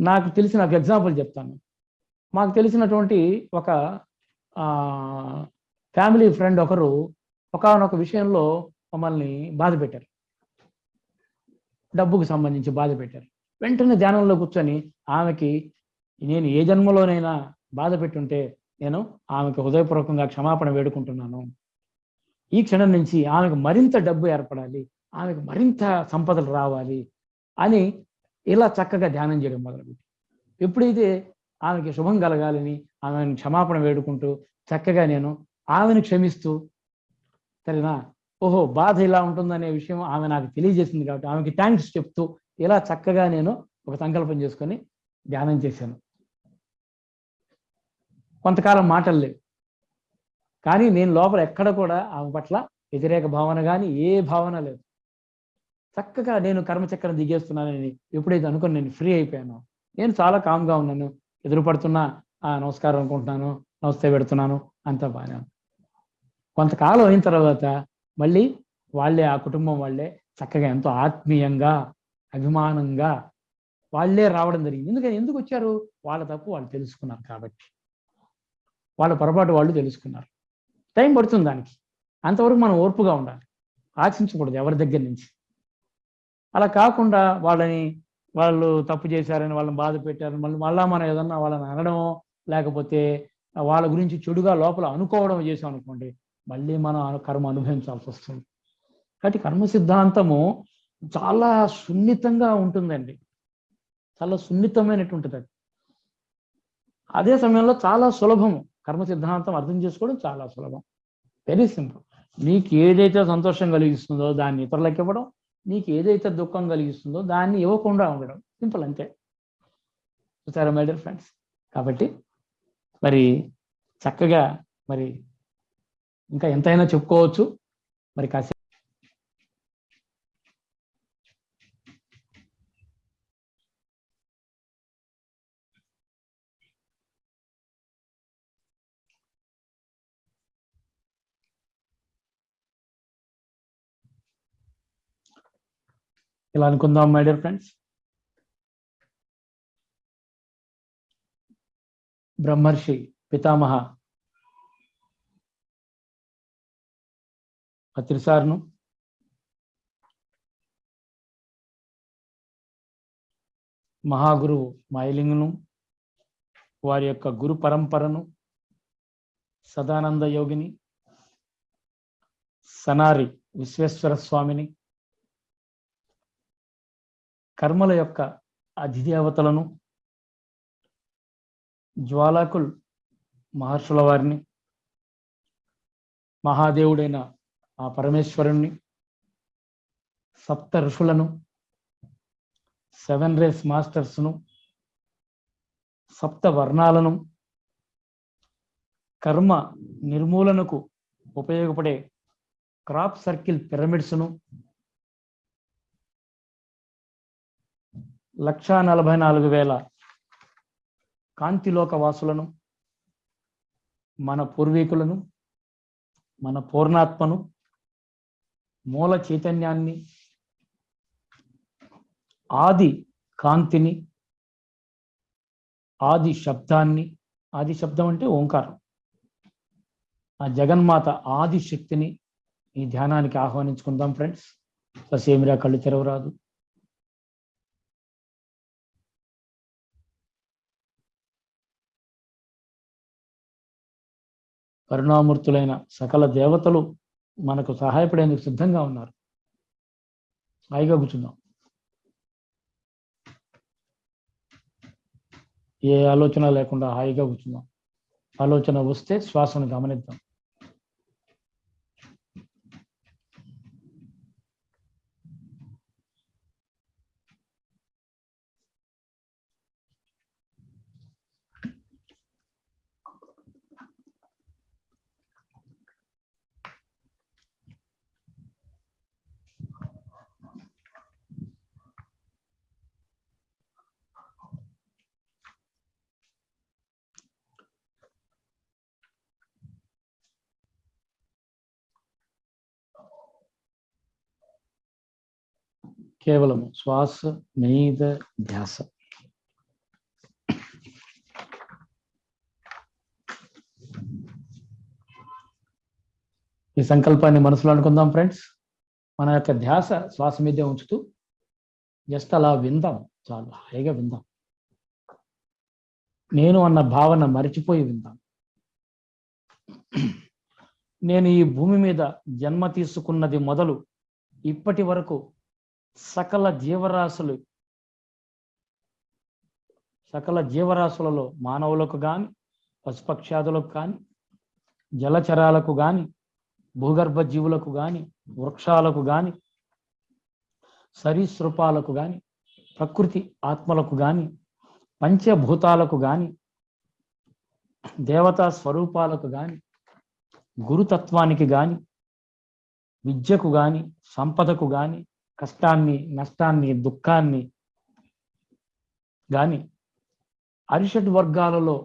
Speaker 1: నాకు తెలిసిన ఒక ఎగ్జాంపుల్ చెప్తాను. మాకు తెలిసినటువంటి ఒక ఫ్యామిలీ ఫ్రెండ్ ఒకరు ఒకనొక విషయంలో మమ్మల్ని బాధ పెట్టారు. డబ్బుకు సంబంధించి బాధ పెట్టారు. వెంటనే ధ్యానంలో కూర్చొని ఆమెకి నేను ఏ జన్మలోనైనా బాధ పెట్టుంటే నేను ఆమెకు హృదయపూర్వకంగా క్షమాపణ వేడుకుంటున్నాను. ఈ క్షణం నుంచి ఆమెకు మరింత డబ్బు ఏర్పడాలి ఆమెకు మరింత సంపదలు రావాలి అని ఇలా చక్కగా ధ్యానం చేయడం మొదలుపెట్టి ఎప్పుడైతే ఆమెకి శుభం కలగాలని ఆమెను క్షమాపణ వేడుకుంటూ చక్కగా నేను ఆమెను క్షమిస్తూ సరేనా? ఓహో బాధ ఇలా ఉంటుందనే విషయం ఆమె నాకు తెలియజేసింది కాబట్టి ఆమెకి థ్యాంక్స్ చెప్తూ ఇలా చక్కగా నేను ఒక సంకల్పం చేసుకొని ధ్యానం చేశాను. కొంతకాలం మాటలు లేవు. కానీ నేను లోపల ఎక్కడ కూడా ఆమె పట్ల వ్యతిరేక భావన కానీ ఏ భావన లేదు. చక్కగా నేను కర్మచక్రం దిగేస్తున్నానని ఎప్పుడైతే అనుకుని నేను ఫ్రీ అయిపోయాను నేను చాలా కామ్గా ఉన్నాను. ఎదురుపడుతున్నా ఆ నమస్కారం అనుకుంటున్నాను. నమస్తే పెడుతున్నాను. అంతా బాగానే కొంతకాలం అయిన తర్వాత మళ్ళీ వాళ్ళే ఆ కుటుంబం వాళ్ళే చక్కగా ఎంతో ఆత్మీయంగా అభిమానంగా వాళ్ళే రావడం జరిగింది. ఎందుకని? ఎందుకు వచ్చారు? వాళ్ళ తప్పు వాళ్ళు తెలుసుకున్నారు కాబట్టి. వాళ్ళ పొరపాటు వాళ్ళు తెలుసుకున్నారు. టైం పడుతుంది దానికి. అంతవరకు మనం ఓర్పుగా ఉండాలి. ఆశించకూడదు ఎవరి దగ్గర నుంచి. అలా కాకుండా వాళ్ళని వాళ్ళు తప్పు చేశారని వాళ్ళని బాధ పెట్టారని మళ్ళీ మళ్ళా మనం ఏదన్నా వాళ్ళని అనడమో లేకపోతే వాళ్ళ గురించి చెడుగా లోపల అనుకోవడం చేసాం అనుకోండి మళ్ళీ మనం కర్మ అనుభవించాల్సి వస్తుంది. కాబట్టి కర్మ సిద్ధాంతము చాలా సున్నితంగా ఉంటుందండి. చాలా సున్నితమైనటువంటిది అది. అదే సమయంలో చాలా సులభము. కర్మ సిద్ధాంతం అర్థం చేసుకోవడం చాలా సులభం. వెరీ సింపుల్ నీకు ఏదైతే సంతోషం కలిగిస్తుందో దాన్ని ఇతరులకు ఇవ్వడం నీకు ఏదైతే దుఃఖం కలిగిస్తుందో దాన్ని ఇవ్వకుండా ఉండడం. సింపుల్ అంతే. చూసారా మై డియర్ ఫ్రెండ్స్ కాబట్టి మరి చక్కగా మరి ఇంకా ఎంతైనా చెప్పుకోవచ్చు. మరి కాసే ఇలా అనుకుందాం మై డియర్ ఫ్రెండ్స్ బ్రహ్మర్షి పితామహ పత్రిసార్ను. మహాగురువు మైలింగ్ను వారి యొక్క గురు పరంపరను సదానంద యోగిని సనారి విశ్వేశ్వర స్వామిని కర్మల యొక్క అధిదేవతలను జ్వాలాకుల్ మహర్షుల వారిని మహాదేవుడైన ఆ పరమేశ్వరుణ్ణి సప్త ఋషులను సెవెన్ రేస్ మాస్టర్స్ను సప్త వర్ణాలను కర్మ నిర్మూలనకు ఉపయోగపడే క్రాప్ సర్కిల్ పిరమిడ్స్ను లక్షా నలభై నాలుగు వేల కాంతిలోక వాసులను మన పూర్వీకులను మన పూర్ణాత్మను మూల చైతన్యాన్ని ఆది కాంతిని ఆది శబ్దాన్ని ఆది శబ్దం అంటే ఓంకారం. ఆ జగన్మాత ఆది శక్తిని ఈ ధ్యానానికి ఆహ్వానించుకుందాం ఫ్రెండ్స్. ససేమిరా కళ్ళు తెరవరాదు. కరుణామూర్తులైన సకల దేవతలు మనకు సహాయపడేందుకు సిద్ధంగా ఉన్నారు. హాయిగా కూర్చుందాం. ఏ ఆలోచన లేకుండా హాయిగా కూర్చుందాం. ఆలోచన వస్తే శ్వాసను గమనిద్దాం. కేవలం శ్వాస మీద ధ్యాస. ఈ సంకల్పాన్ని మనసులో అనుకుందాం ఫ్రెండ్స్. మన యొక్క ధ్యాస శ్వాస మీదే ఉంచుతూ జస్ట్ అలా విందాం. చాలా హాయిగా విందాం. నేను అన్న భావన మరిచిపోయి విందాం. నేను ఈ భూమి మీద జన్మ తీసుకున్నది మొదలు ఇప్పటి వరకు సకల జీవరాశులు సకల జీవరాశులలో మానవులకు కానీ పశుపక్షాదులకు కానీ జలచరాలకు కానీ భూగర్భ జీవులకు కానీ వృక్షాలకు కానీ సరీసృపాలకు కానీ ప్రకృతి ఆత్మలకు కానీ పంచభూతాలకు కానీ దేవతా స్వరూపాలకు కానీ గురుతత్వానికి కానీ విద్యకు కానీ సంపదకు కానీ కష్టాన్ని నష్టాన్ని దుఃఖాన్ని కానీ అరిషడ్ వర్గాలలో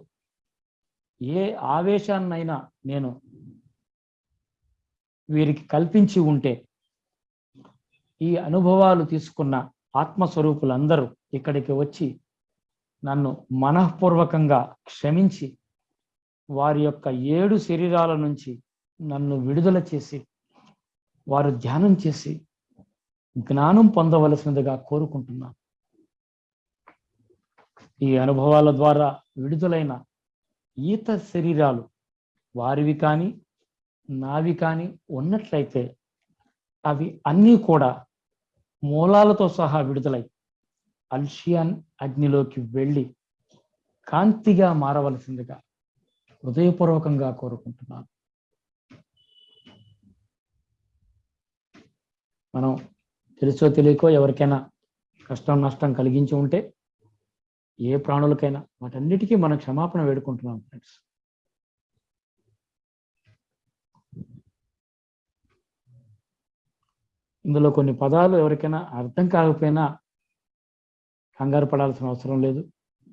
Speaker 1: ఏ ఆవేశాన్నైనా నేను వీరికి కల్పించి ఉంటే ఈ అనుభవాలు తీసుకున్న ఆత్మస్వరూపులందరూ ఇక్కడికి వచ్చి నన్ను మనఃపూర్వకంగా క్షమించి వారి యొక్క ఏడు శరీరాల నుంచి నన్ను విడుదల చేసి వారు ధ్యానం చేసి జ్ఞానం పొందవలసినదిగా కోరుకుంటున్నాను ఈ అనుభవాల ద్వారా విడుదలైన ఈత శరీరాలు వారివి కానీ నావి కానీ ఉన్నట్లయితే అవి అన్నీ కూడా మూలాలతో సహా విడుదలై అల్షియాన్ అగ్నిలోకి వెళ్ళి కాంతిగా మారవలసిందిగా హృదయపూర్వకంగా కోరుకుంటున్నాను. మనం తెలుసో తెలియకో ఎవరికైనా కష్టం నష్టం కలిగించి ఉంటే ఏ ప్రాణులకైనా వాటన్నిటికీ మనం క్షమాపణ వేడుకుంటున్నాం ఫ్రెండ్స్ ఇందులో కొన్ని పదాలు ఎవరికైనా అర్థం కాకపోయినా కంగారు పడాల్సిన అవసరం లేదు.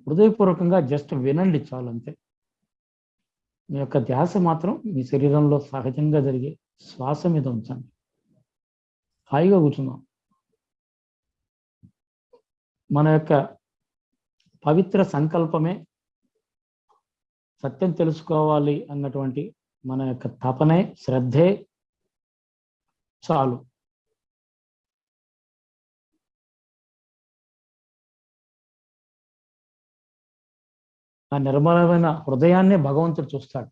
Speaker 1: హృదయపూర్వకంగా జస్ట్ వినండి చాలు అంతే. మీ యొక్క ధ్యాస మాత్రం మీ శరీరంలో సహజంగా జరిగే శ్వాస మీద ఉంచండి. హాయిగా కూర్చుందాం మన యొక్క పవిత్ర సంకల్పమే సత్యం తెలుసుకోవాలి అన్నటువంటి మన యొక్క తపనే శ్రద్ధే చాలు. ఆ నిర్మలమైన హృదయాన్నే భగవంతుడు చూస్తాడు.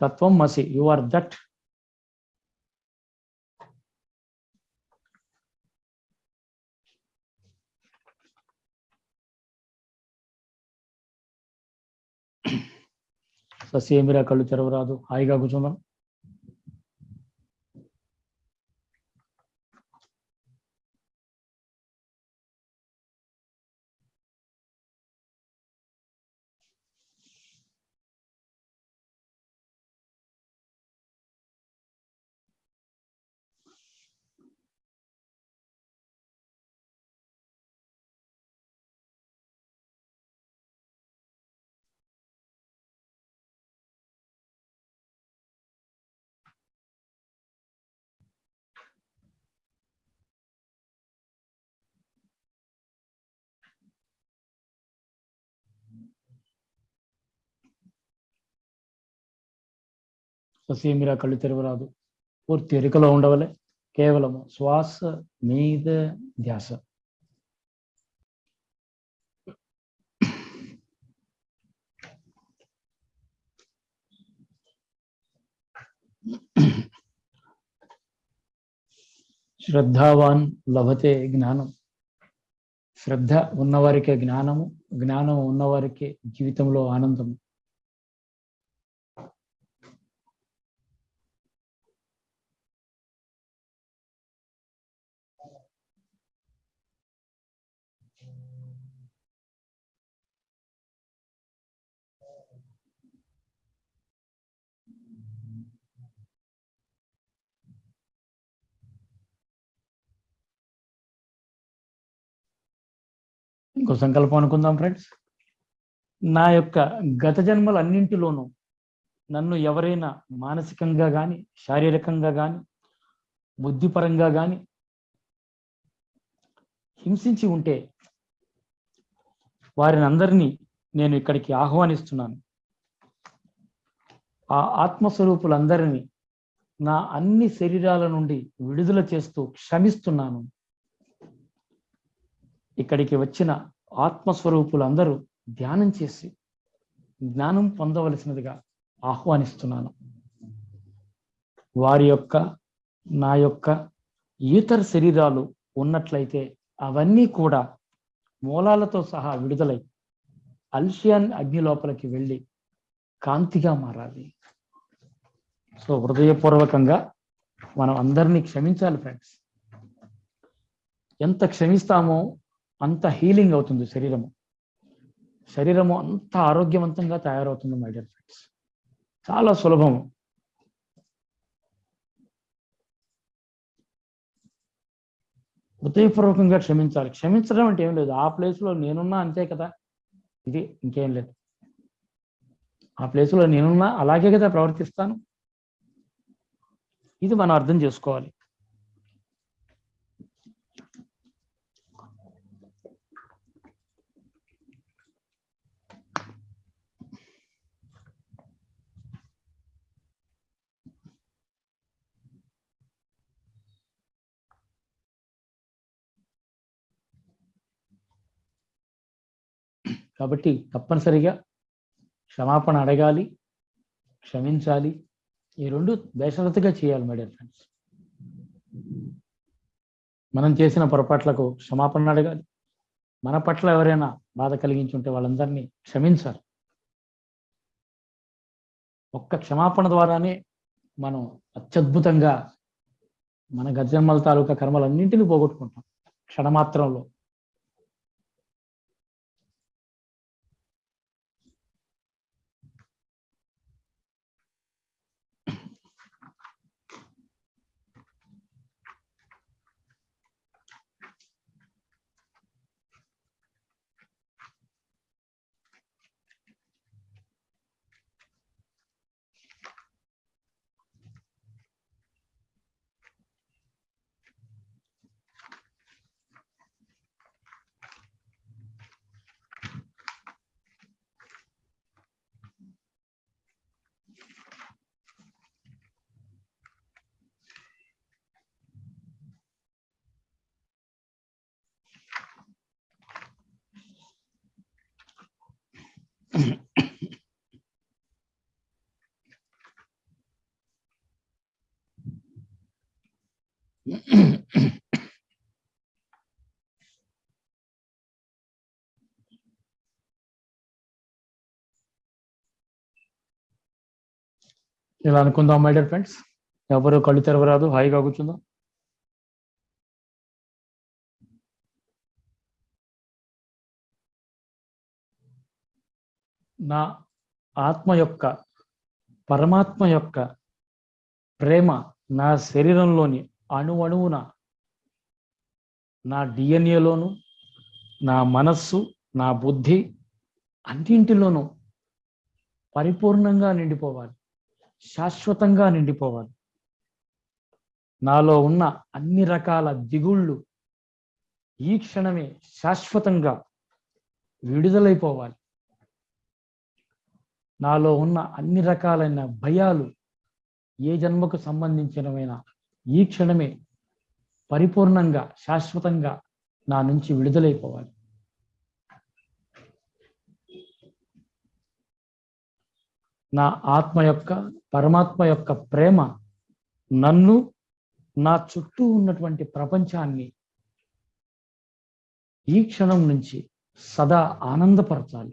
Speaker 1: తత్వం మసి యు ఆర్ దట్ ససేమిరా కళ్ళు తెరవరాదు. హాయిగా కూర్చుందాం. ససేమిరా కళ్ళు తెరవరాదు. పూర్తి ఎరుకలో ఉండవలే. కేవలము శ్వాస మీద ధ్యాస. శ్రద్ధావాన్ లభతే జ్ఞానం. శ్రద్ధ ఉన్నవారికే జ్ఞానము జ్ఞానం ఉన్నవారికే జీవితంలో ఆనందము. ఇంకో సంకల్పం అనుకుందాం ఫ్రెండ్స్ నా యొక్క గత జన్మలన్నింటిలోనూ నన్ను ఎవరైనా మానసికంగా కానీ శారీరకంగా కానీ బుద్ధిపరంగా కానీ హింసించి ఉంటే వారిని అందరినీ నేను ఇక్కడికి ఆహ్వానిస్తున్నాను. ఆ ఆత్మస్వరూపులందరినీ నా అన్ని శరీరాల నుండి విడుదల చేస్తూ క్షమిస్తున్నాను. ఇక్కడికి వచ్చిన ఆత్మస్వరూపులందరూ ధ్యానం చేసి జ్ఞానం పొందవలసినదిగా ఆహ్వానిస్తున్నాను. వారి యొక్క నా యొక్క ఇతర శరీరాలు ఉన్నట్లయితే అవన్నీ కూడా మూలాలతో సహా విడుదలై అల్షియాన్ అగ్ని లోపలికి వెళ్ళి కాంతిగా మారాలి. సో హృదయపూర్వకంగా మనం అందరినీ క్షమించాలి ఫ్రెండ్స్. ఎంత క్షమిస్తామో అంత హీలింగ్ అవుతుంది శరీరము. శరీరము అంత ఆరోగ్యవంతంగా తయారవుతుంది మై డియర్ ఫ్రెండ్స్ చాలా సులభము. హృదయపూర్వకంగా క్షమించాలి. క్షమించడం అంటే ఏం లేదు. ఆ ప్లేస్లో నేనున్నా అంతే కదా. ఇది ఇంకేం లేదు. ఆ ప్లేస్లో నేనున్నా అలాగే కదా ప్రవర్తిస్తాను. ఇది మనం అర్థం చేసుకోవాలి. కాబట్టి తప్పనిసరిగా క్షమాపణ అడగాలి క్షమించాలి. ఈ రెండు బేషరతుగా చేయాలి మేడం ఫ్రెండ్స్ మనం చేసిన పొరపాట్లకు క్షమాపణ అడగాలి. మన పట్ల ఎవరైనా బాధ కలిగించి ఉంటే వాళ్ళందరినీ క్షమించాలి. ఒక్క క్షమాపణ ద్వారానే మనం అత్యద్భుతంగా మన గజన్మల తాలూకా కర్మలన్నింటినీ పోగొట్టుకుంటాం. క్షణమాత్రంలో. ఇలా అనుకుందాం మై డియర్ ఫ్రెండ్స్ ఎవరు కళ్ళు తెరవరాదు హాయిగా కూర్చుందాం. నా ఆత్మ యొక్క పరమాత్మ యొక్క ప్రేమ నా శరీరంలోని అణువణువున నా డిఎన్ఏలోను నా మనస్సు నా బుద్ధి అన్నింటిలోనూ పరిపూర్ణంగా నిండిపోవాలి. శాశ్వతంగా నిండిపోవాలి. నాలో ఉన్న అన్ని రకాల దిగుళ్ళు ఈ క్షణమే శాశ్వతంగా విడుదలైపోవాలి. నాలో ఉన్న అన్ని రకాలైన భయాలు ఏ జన్మకు సంబంధించినవైన ఈ క్షణమే పరిపూర్ణంగా శాశ్వతంగా నా నుంచి విడుదలైపోవాలి. నా ఆత్మ యొక్క పరమాత్మ యొక్క ప్రేమ నన్ను నా చుట్టూ ఉన్నటువంటి ప్రపంచాన్ని ఈ క్షణం నుంచి సదా ఆనందపరచాలి.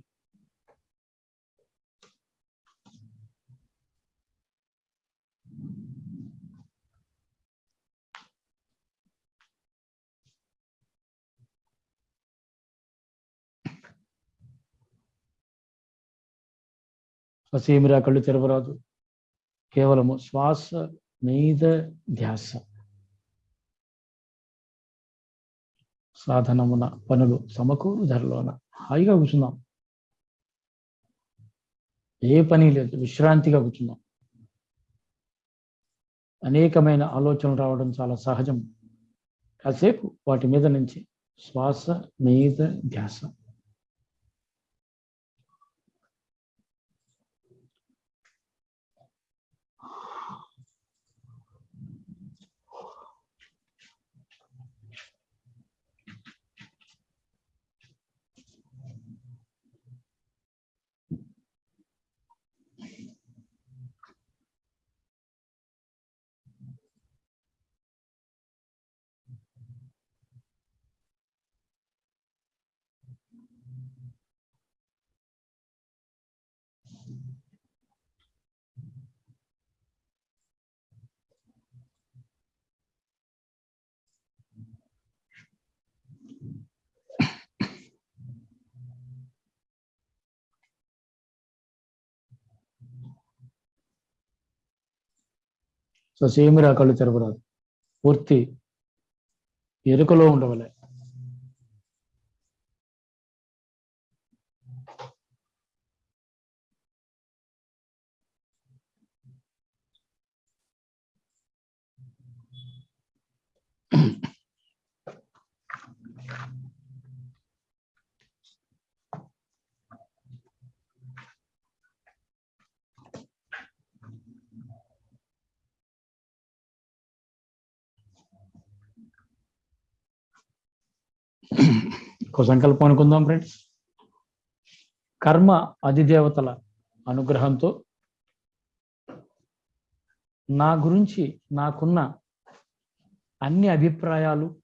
Speaker 1: ససీమిరా కళ్ళు తెరవరాదు. కేవలము శ్వాస మీద ధ్యాస. సాధనమున పనులు సమకూరు ధరలోన హాయిగా కూర్చున్నాం. ఏ పని లేదు విశ్రాంతిగా కూర్చున్నాం. అనేకమైన ఆలోచనలు రావడం చాలా సహజం. కాసేపు వాటి మీద నుంచి శ్వాస మీద ధ్యాస. సేమిరా కళ్ళు తెరవరాదు. పూర్తి ఎరుకలో ఉండవలే. ఒక సంకల్పం అనుకుందాం ఫ్రెండ్స్ కర్మ అధిదేవతల అనుగ్రహంతో నా గురించి నాకున్న అన్ని అభిప్రాయాలు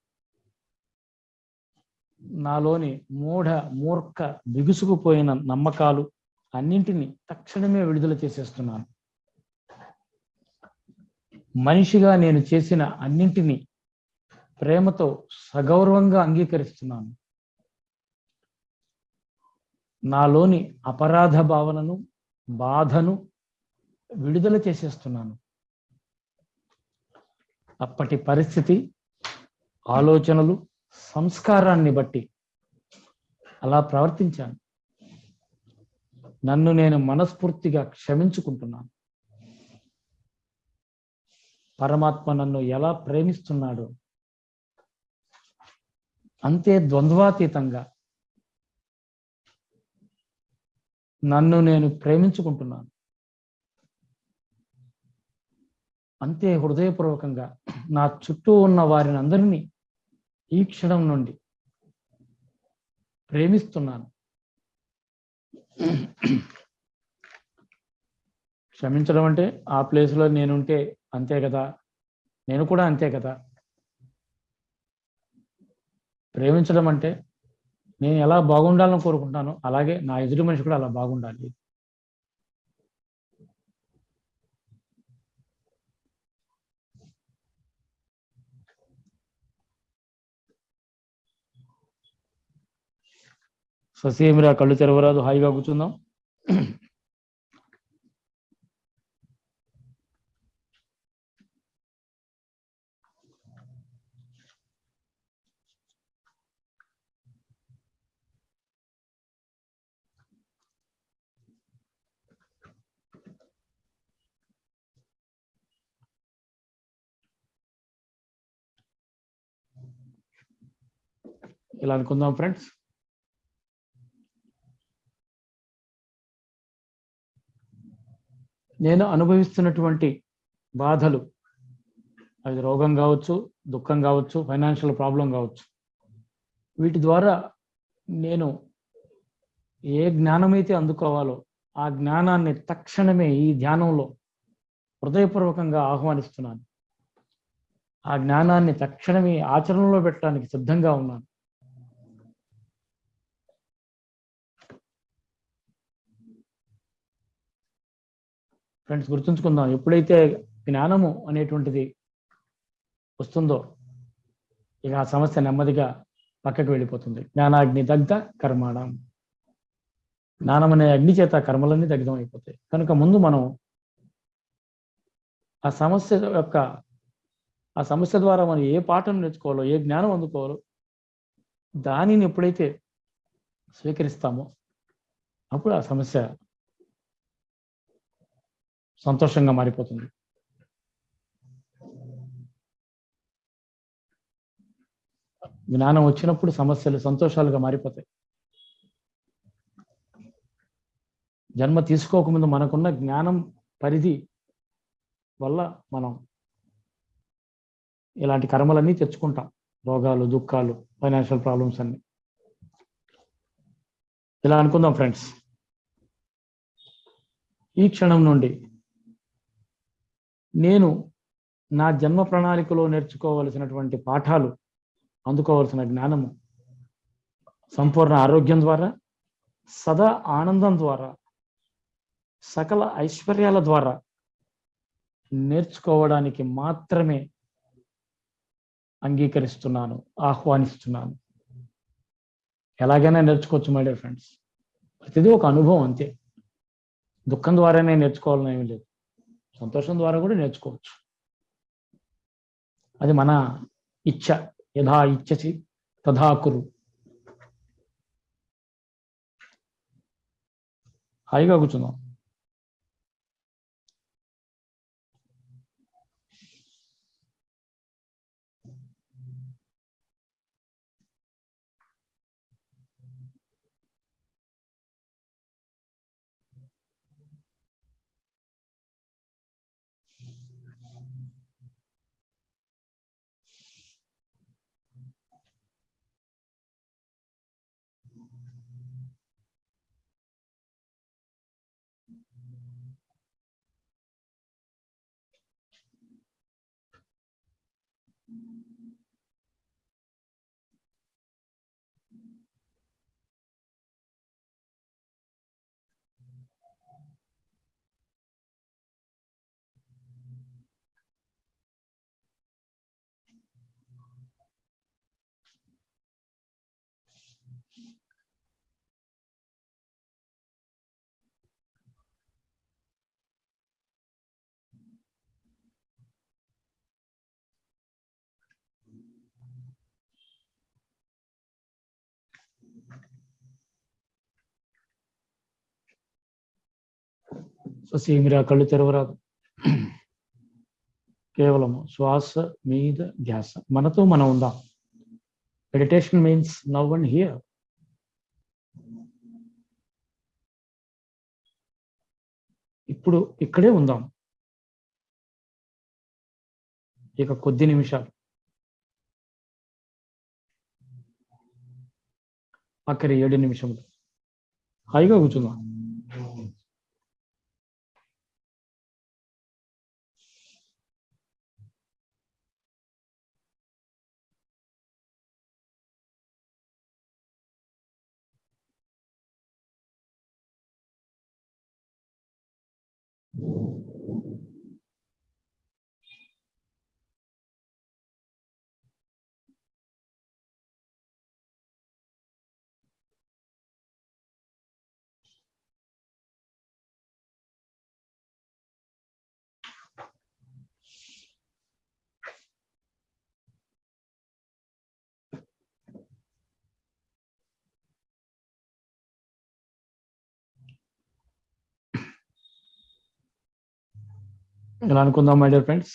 Speaker 1: నాలోని మూఢ మూర్ఖ బిగుసుకుపోయిన నమ్మకాలు అన్నింటినీ తక్షణమే విడుదల చేసేస్తున్నాను. మనిషిగా నేను చేసిన అన్నింటినీ ప్రేమతో సగౌరవంగా అంగీకరిస్తున్నాను. నాలోని అపరాధ భావనను బాధను విడుదల చేసేస్తున్నాను. అప్పటి పరిస్థితి ఆలోచనలు సంస్కారాన్ని బట్టి అలా ప్రవర్తించాను. నన్ను నేను మనస్ఫూర్తిగా క్షమించుకుంటున్నాను. పరమాత్మ నన్ను ఎలా ప్రేమిస్తున్నాడో అంతే ద్వంద్వాతీతంగా నన్ను నేను ప్రేమించుకుంటున్నాను. అంతే హృదయపూర్వకంగా నా చుట్టూ ఉన్న వారిని అందరినీ ఈ క్షణం నుండి ప్రేమిస్తున్నాను. క్షమించడం అంటే ఆ ప్లేస్లో నేనుంటే అంతే కదా? నేను కూడా అంతే కదా? ప్రేమించడం అంటే నేను ఎలా బాగుండాలని కోరుకుంటాను అలాగే నా ఎదుటి మనిషి కూడా అలా బాగుండాలి. ససేమిరా కళ్ళు తెరవరాదు హాయిగా కూర్చుందాం. ఇలా అనుకుందాం ఫ్రెండ్స్. నేను అనుభవిస్తున్నటువంటి బాధలు అది రోగం కావచ్చు దుఃఖం కావచ్చు ఫైనాన్షియల్ ప్రాబ్లం కావచ్చు వీటి ద్వారా నేను ఏ జ్ఞానమైతే అందుకోవాలో ఆ జ్ఞానాన్ని తక్షణమే ఈ ధ్యానంలో హృదయపూర్వకంగా ఆహ్వానిస్తున్నాను. ఆ జ్ఞానాన్ని తక్షణమే ఆచరణలో పెట్టడానికి సిద్ధంగా ఉన్నాను. ఫ్రెండ్స్ గుర్తుంచుకుందాం ఎప్పుడైతే జ్ఞానము అనేటువంటిది వస్తుందో ఇక ఆ సమస్య నెమ్మదిగా పక్కకు వెళ్ళిపోతుంది. జ్ఞానాగ్ని దగ్ధ కర్మాణం. జ్ఞానం అనే అగ్ని చేత కర్మలన్నీ దగ్ధం అయిపోతాయి. కనుక ముందు మనం ఆ సమస్య యొక్క ఆ సమస్య ద్వారా మనం ఏ పాఠం నేర్చుకోవాలో ఏ జ్ఞానం అందుకోవాలో దానిని ఎప్పుడైతే స్వీకరిస్తామో అప్పుడు ఆ సమస్య సంతోషంగా మారిపోతుంది. జ్ఞానం వచ్చినప్పుడు సమస్యలు సంతోషాలుగా మారిపోతాయి. జన్మ తీసుకోకముందు మనకున్న జ్ఞానం పరిధి వల్ల మనం ఇలాంటి కర్మలన్నీ తెచ్చుకుంటాం. రోగాలు దుఃఖాలు ఫైనాన్షియల్ ప్రాబ్లమ్స్ అన్ని. ఇలా అనుకుందాం ఫ్రెండ్స్ ఈ క్షణం నుండి నేను నా జన్మ ప్రణాళికలో నేర్చుకోవలసినటువంటి పాఠాలు అందుకోవలసిన జ్ఞానము సంపూర్ణ ఆరోగ్యం ద్వారా సదా ఆనందం ద్వారా సకల ఐశ్వర్యాల ద్వారా నేర్చుకోవడానికి మాత్రమే అంగీకరిస్తున్నాను ఆహ్వానిస్తున్నాను. ఎలాగైనా నేర్చుకోవచ్చు మై డియర్ ఫ్రెండ్స్. ప్రతిదీ ఒక అనుభవం అంతే. దుఃఖం ద్వారానే నేర్చుకోవాలని ఏమీ లేదు. సంతోషం ద్వారా కూడా నేర్చుకోవచ్చు. అది మన ఇచ్చ యథా ఇచ్చసి తథా కురు. హాయిగా కూర్చుందాం. ససి మీరు ఆ కళ్ళు తెరవరాదు. కేవలము శ్వాస మీద ధ్యాస. మనతో మనం ఉందాం. Meditation means now and here ఇప్పుడు ఇక్కడే ఉందాం. ఇక కొద్ది నిమిషాలు. అక్కడి ఏడు నిమిషములు హాయిగా కూర్చుందాం ఇలా అనుకుందాం మై డియర్ ఫ్రెండ్స్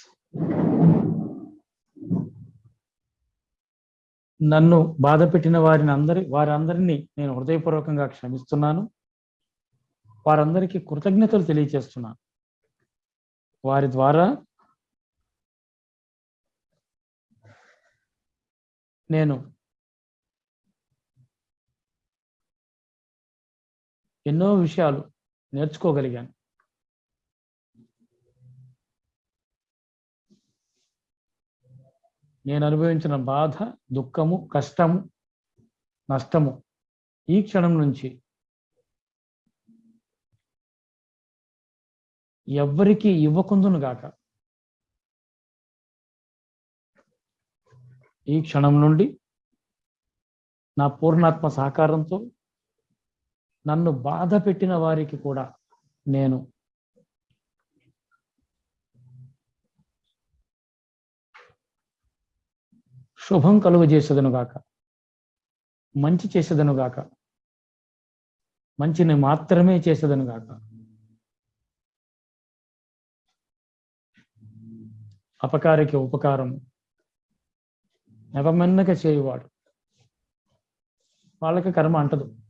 Speaker 1: నన్ను బాధ పెట్టిన వారిని అందరి వారందరినీ నేను హృదయపూర్వకంగా క్షమిస్తున్నాను. వారందరికీ కృతజ్ఞతలు తెలియచేస్తున్నాను. వారి ద్వారా నేను ఎన్నో విషయాలు నేర్చుకోగలిగాను. నేను అనుభవించిన బాధ దుఃఖము కష్టము నష్టము ఈ క్షణం నుంచి ఎవ్వరికి ఇవ్వకుందును గాక. ఈ క్షణం నుండి నా పూర్ణాత్మ సహకారంతో నన్ను బాధ పెట్టిన వారికి కూడా నేను శుభం కలుగజేసేదనుగాక మంచి చేసేదను గాక. మంచిని మాత్రమే చేసేదనుగాక అపకారికి ఉపకారం. నెపమెన్నక చేయువాడు. వాళ్ళకి కర్మ అంటదు.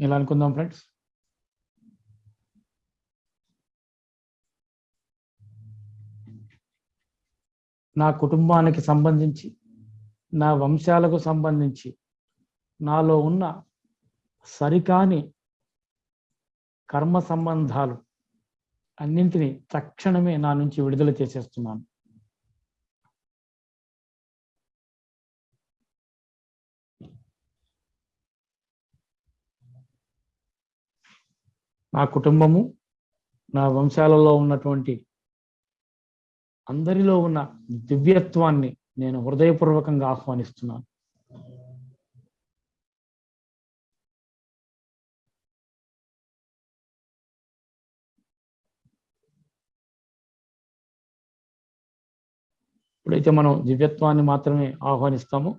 Speaker 1: ఇలా అనుకుందాం ఫ్రెండ్స్? నా కుటుంబానికి సంబంధించి నా వంశాలకు సంబంధించి నాలో ఉన్న సరికాని కర్మ సంబంధాలు అన్నింటినీ తక్షణమే నా నుంచి విడుదల చేసేస్తున్నాను. నా కుటుంబము నా వంశాలలో ఉన్నటువంటి అందరిలో ఉన్న దివ్యత్వాన్ని నేను హృదయపూర్వకంగా ఆహ్వానిస్తున్నాను. ఇప్పుడైతే మనం దివ్యత్వాన్ని మాత్రమే ఆహ్వానిస్తామో.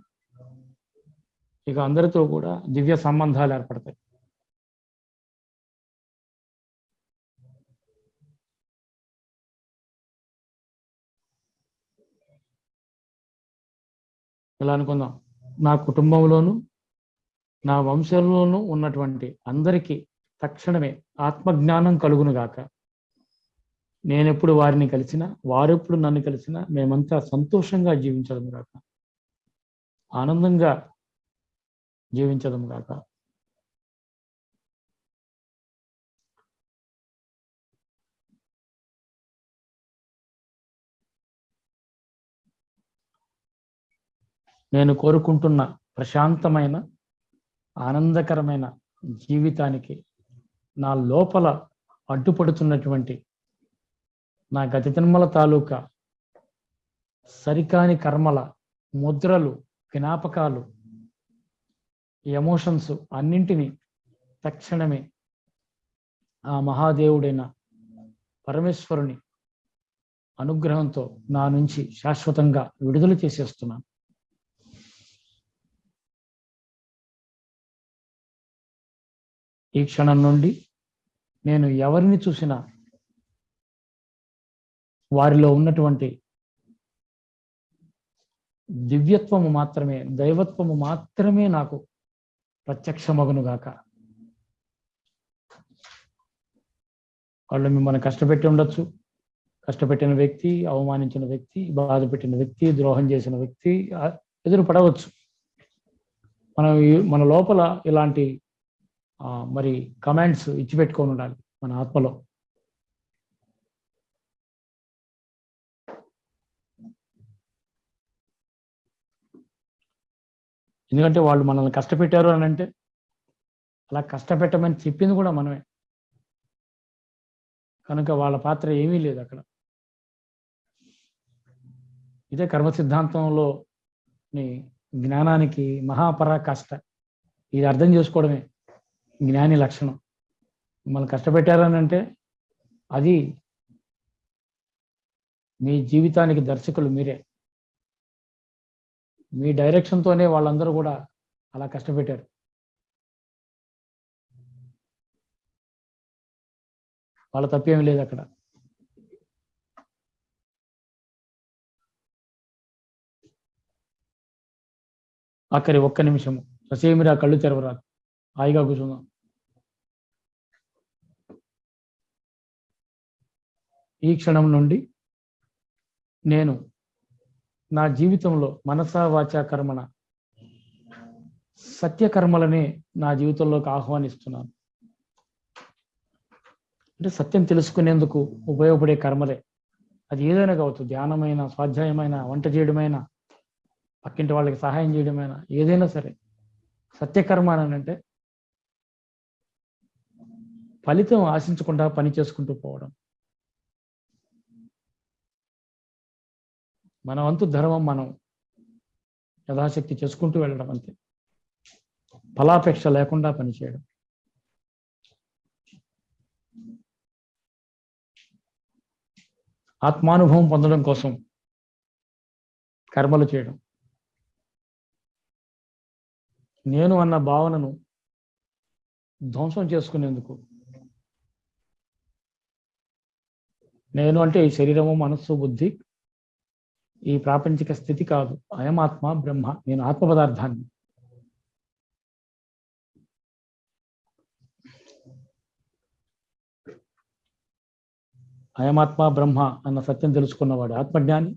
Speaker 1: ఇక అందరితో కూడా దివ్య సంబంధాలు ఏర్పడతాయి. ఇలా అనుకుందాం? నా కుటుంబంలోనూ నా వంశంలోనూ ఉన్నటువంటి అందరికీ తక్షణమే ఆత్మజ్ఞానం కలుగునుగాక. నేనెప్పుడు వారిని కలిసినా వారెప్పుడు నన్ను కలిసినా మేమంతా సంతోషంగా జీవించడం గాక ఆనందంగా జీవించడం గాక నేను కోరుకుంటున్న ప్రశాంతమైన ఆనందకరమైన జీవితానికి నా లోపల అడ్డుపడుతున్నటువంటి నా గతి జన్మల తాలూకా సరికాని కర్మల ముద్రలు జ్ఞాపకాలు ఎమోషన్స్ అన్నింటినీ తక్షణమే ఆ మహాదేవుడైన పరమేశ్వరుని అనుగ్రహంతో నా నుంచి శాశ్వతంగా విడుదల చేసేస్తున్నాను. ఈ క్షణం నుండి నేను ఎవరిని చూసినా వారిలో ఉన్నటువంటి దివ్యత్వము మాత్రమే దైవత్వము మాత్రమే నాకు ప్రత్యక్షమగునుగాక. వాళ్ళు మిమ్మల్ని కష్టపెట్టి ఉండొచ్చు. కష్టపెట్టిన వ్యక్తి అవమానించిన వ్యక్తి బాధ పెట్టిన వ్యక్తి ద్రోహం చేసిన వ్యక్తి ఎదురు పడవచ్చు మనం మన లోపల ఇలాంటి మరి కమాండ్స్ ఇచ్చి పెట్టుకొని ఉండాలి మన ఆత్మలో. ఎందుకంటే వాళ్ళు మనల్ని కష్టపెట్టారు అని అంటే అలా కష్టపెట్టమని చెప్పింది కూడా మనమే. కనుక వాళ్ళ పాత్ర ఏమీ లేదు అక్కడ. ఇదే కర్మ సిద్ధాంతంలో జ్ఞానానికి మహాపరాకాష్ట. ఇది అర్థం చేసుకోవడమే. జ్ఞాని లక్షణం. మిమ్మల్ని కష్టపెట్టారని అంటే అది మీ జీవితానికి దర్శకులు మీరే. మీ డైరెక్షన్తోనే వాళ్ళందరూ కూడా అలా కష్టపెట్టారు. వాళ్ళ తప్పేమీ లేదు అక్కడ. అక్కడి ఒక్క నిమిషము. ససేమిరా కళ్ళు తెరవరాదు. హాయిగా కూర్చుందాం. ఈ క్షణం నుండి నేను నా జీవితంలో మనసా వాచా కర్మణ సత్యకర్మలనే నా జీవితంలోకి ఆహ్వానిస్తున్నాను. అంటే సత్యం తెలుసుకునేందుకు ఉపయోగపడే కర్మలే. అది ఏదైనా కావచ్చు ధ్యానమైన స్వాధ్యాయమైన వంట చేయడమైనా పక్కింటి వాళ్ళకి సహాయం చేయడమైనా ఏదైనా సరే. సత్యకర్మ అని అంటే ఫలితం ఆశించకుండా పని చేసుకుంటూ పోవడం. మన వంతు ధర్మం మనం యథాశక్తి చేసుకుంటూ వెళ్ళడం అంతే. ఫలాపేక్ష లేకుండా పనిచేయడం. ఆత్మానుభవం పొందడం కోసం కర్మలు చేయడం. నేను అన్న భావనను ధ్వంసం చేసుకునేందుకు. నేను అంటే ఈ శరీరము మనస్సు బుద్ధి ఈ ప్రాపంచిక స్థితి కాదు. అయమాత్మ బ్రహ్మ. నేను ఆత్మ పదార్థాన్ని. అయమాత్మ బ్రహ్మ అన్న సత్యం తెలుసుకున్నవాడు ఆత్మజ్ఞాని.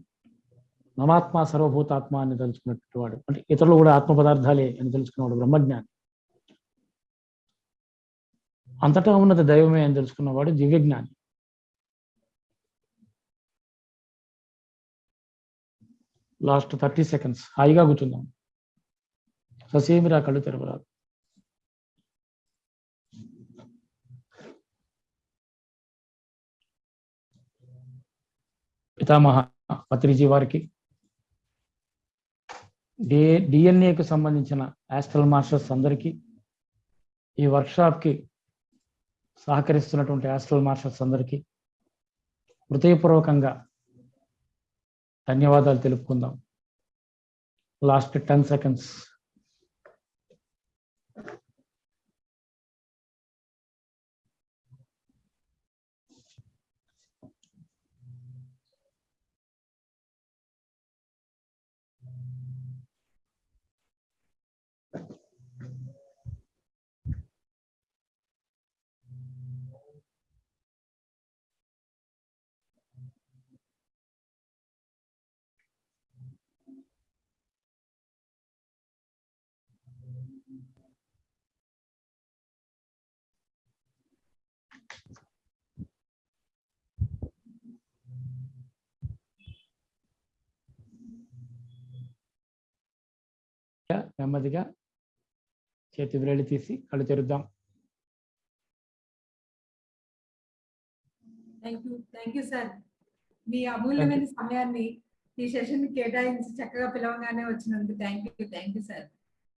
Speaker 1: మమాత్మ సర్వభూతాత్మ అని తెలుసుకున్నటువంటి వాడు. అంటే ఇతరులు కూడా ఆత్మ పదార్థాలే అని తెలుసుకున్నవాడు బ్రహ్మజ్ఞాని. అంతటా ఉన్నది దైవమే అని తెలుసుకున్నవాడు దివ్యజ్ఞాని. Last thirty seconds. హాయిగా కూర్చుందాం. ససేమిరా కళ్ళు తెరవరాదు. పితామహ పత్రిజీ వారికి. డి డిఎన్ఏకి సంబంధించిన యాస్ట్రల్ మాస్టర్స్ అందరికీ ఈ వర్క్షాప్కి సహకరిస్తున్నటువంటి యాస్ట్రల్ మాస్టర్స్ అందరికీ హృదయపూర్వకంగా ధన్యవాదాలు తెలుపుకుందాం. లాస్ట్ టెన్ సెకండ్స్ నెమ్మదిగా చేతి వ్రేళ్ళు తీసి కళ్ళు తెరుద్దాం.
Speaker 2: థ్యాంక్ యూ సార్ మీ అమూల్యమైన సమయాన్ని ఈ సెషన్ కేటాయించి చక్కగా పిలవగానే వచ్చినందుకు thank you thank you sir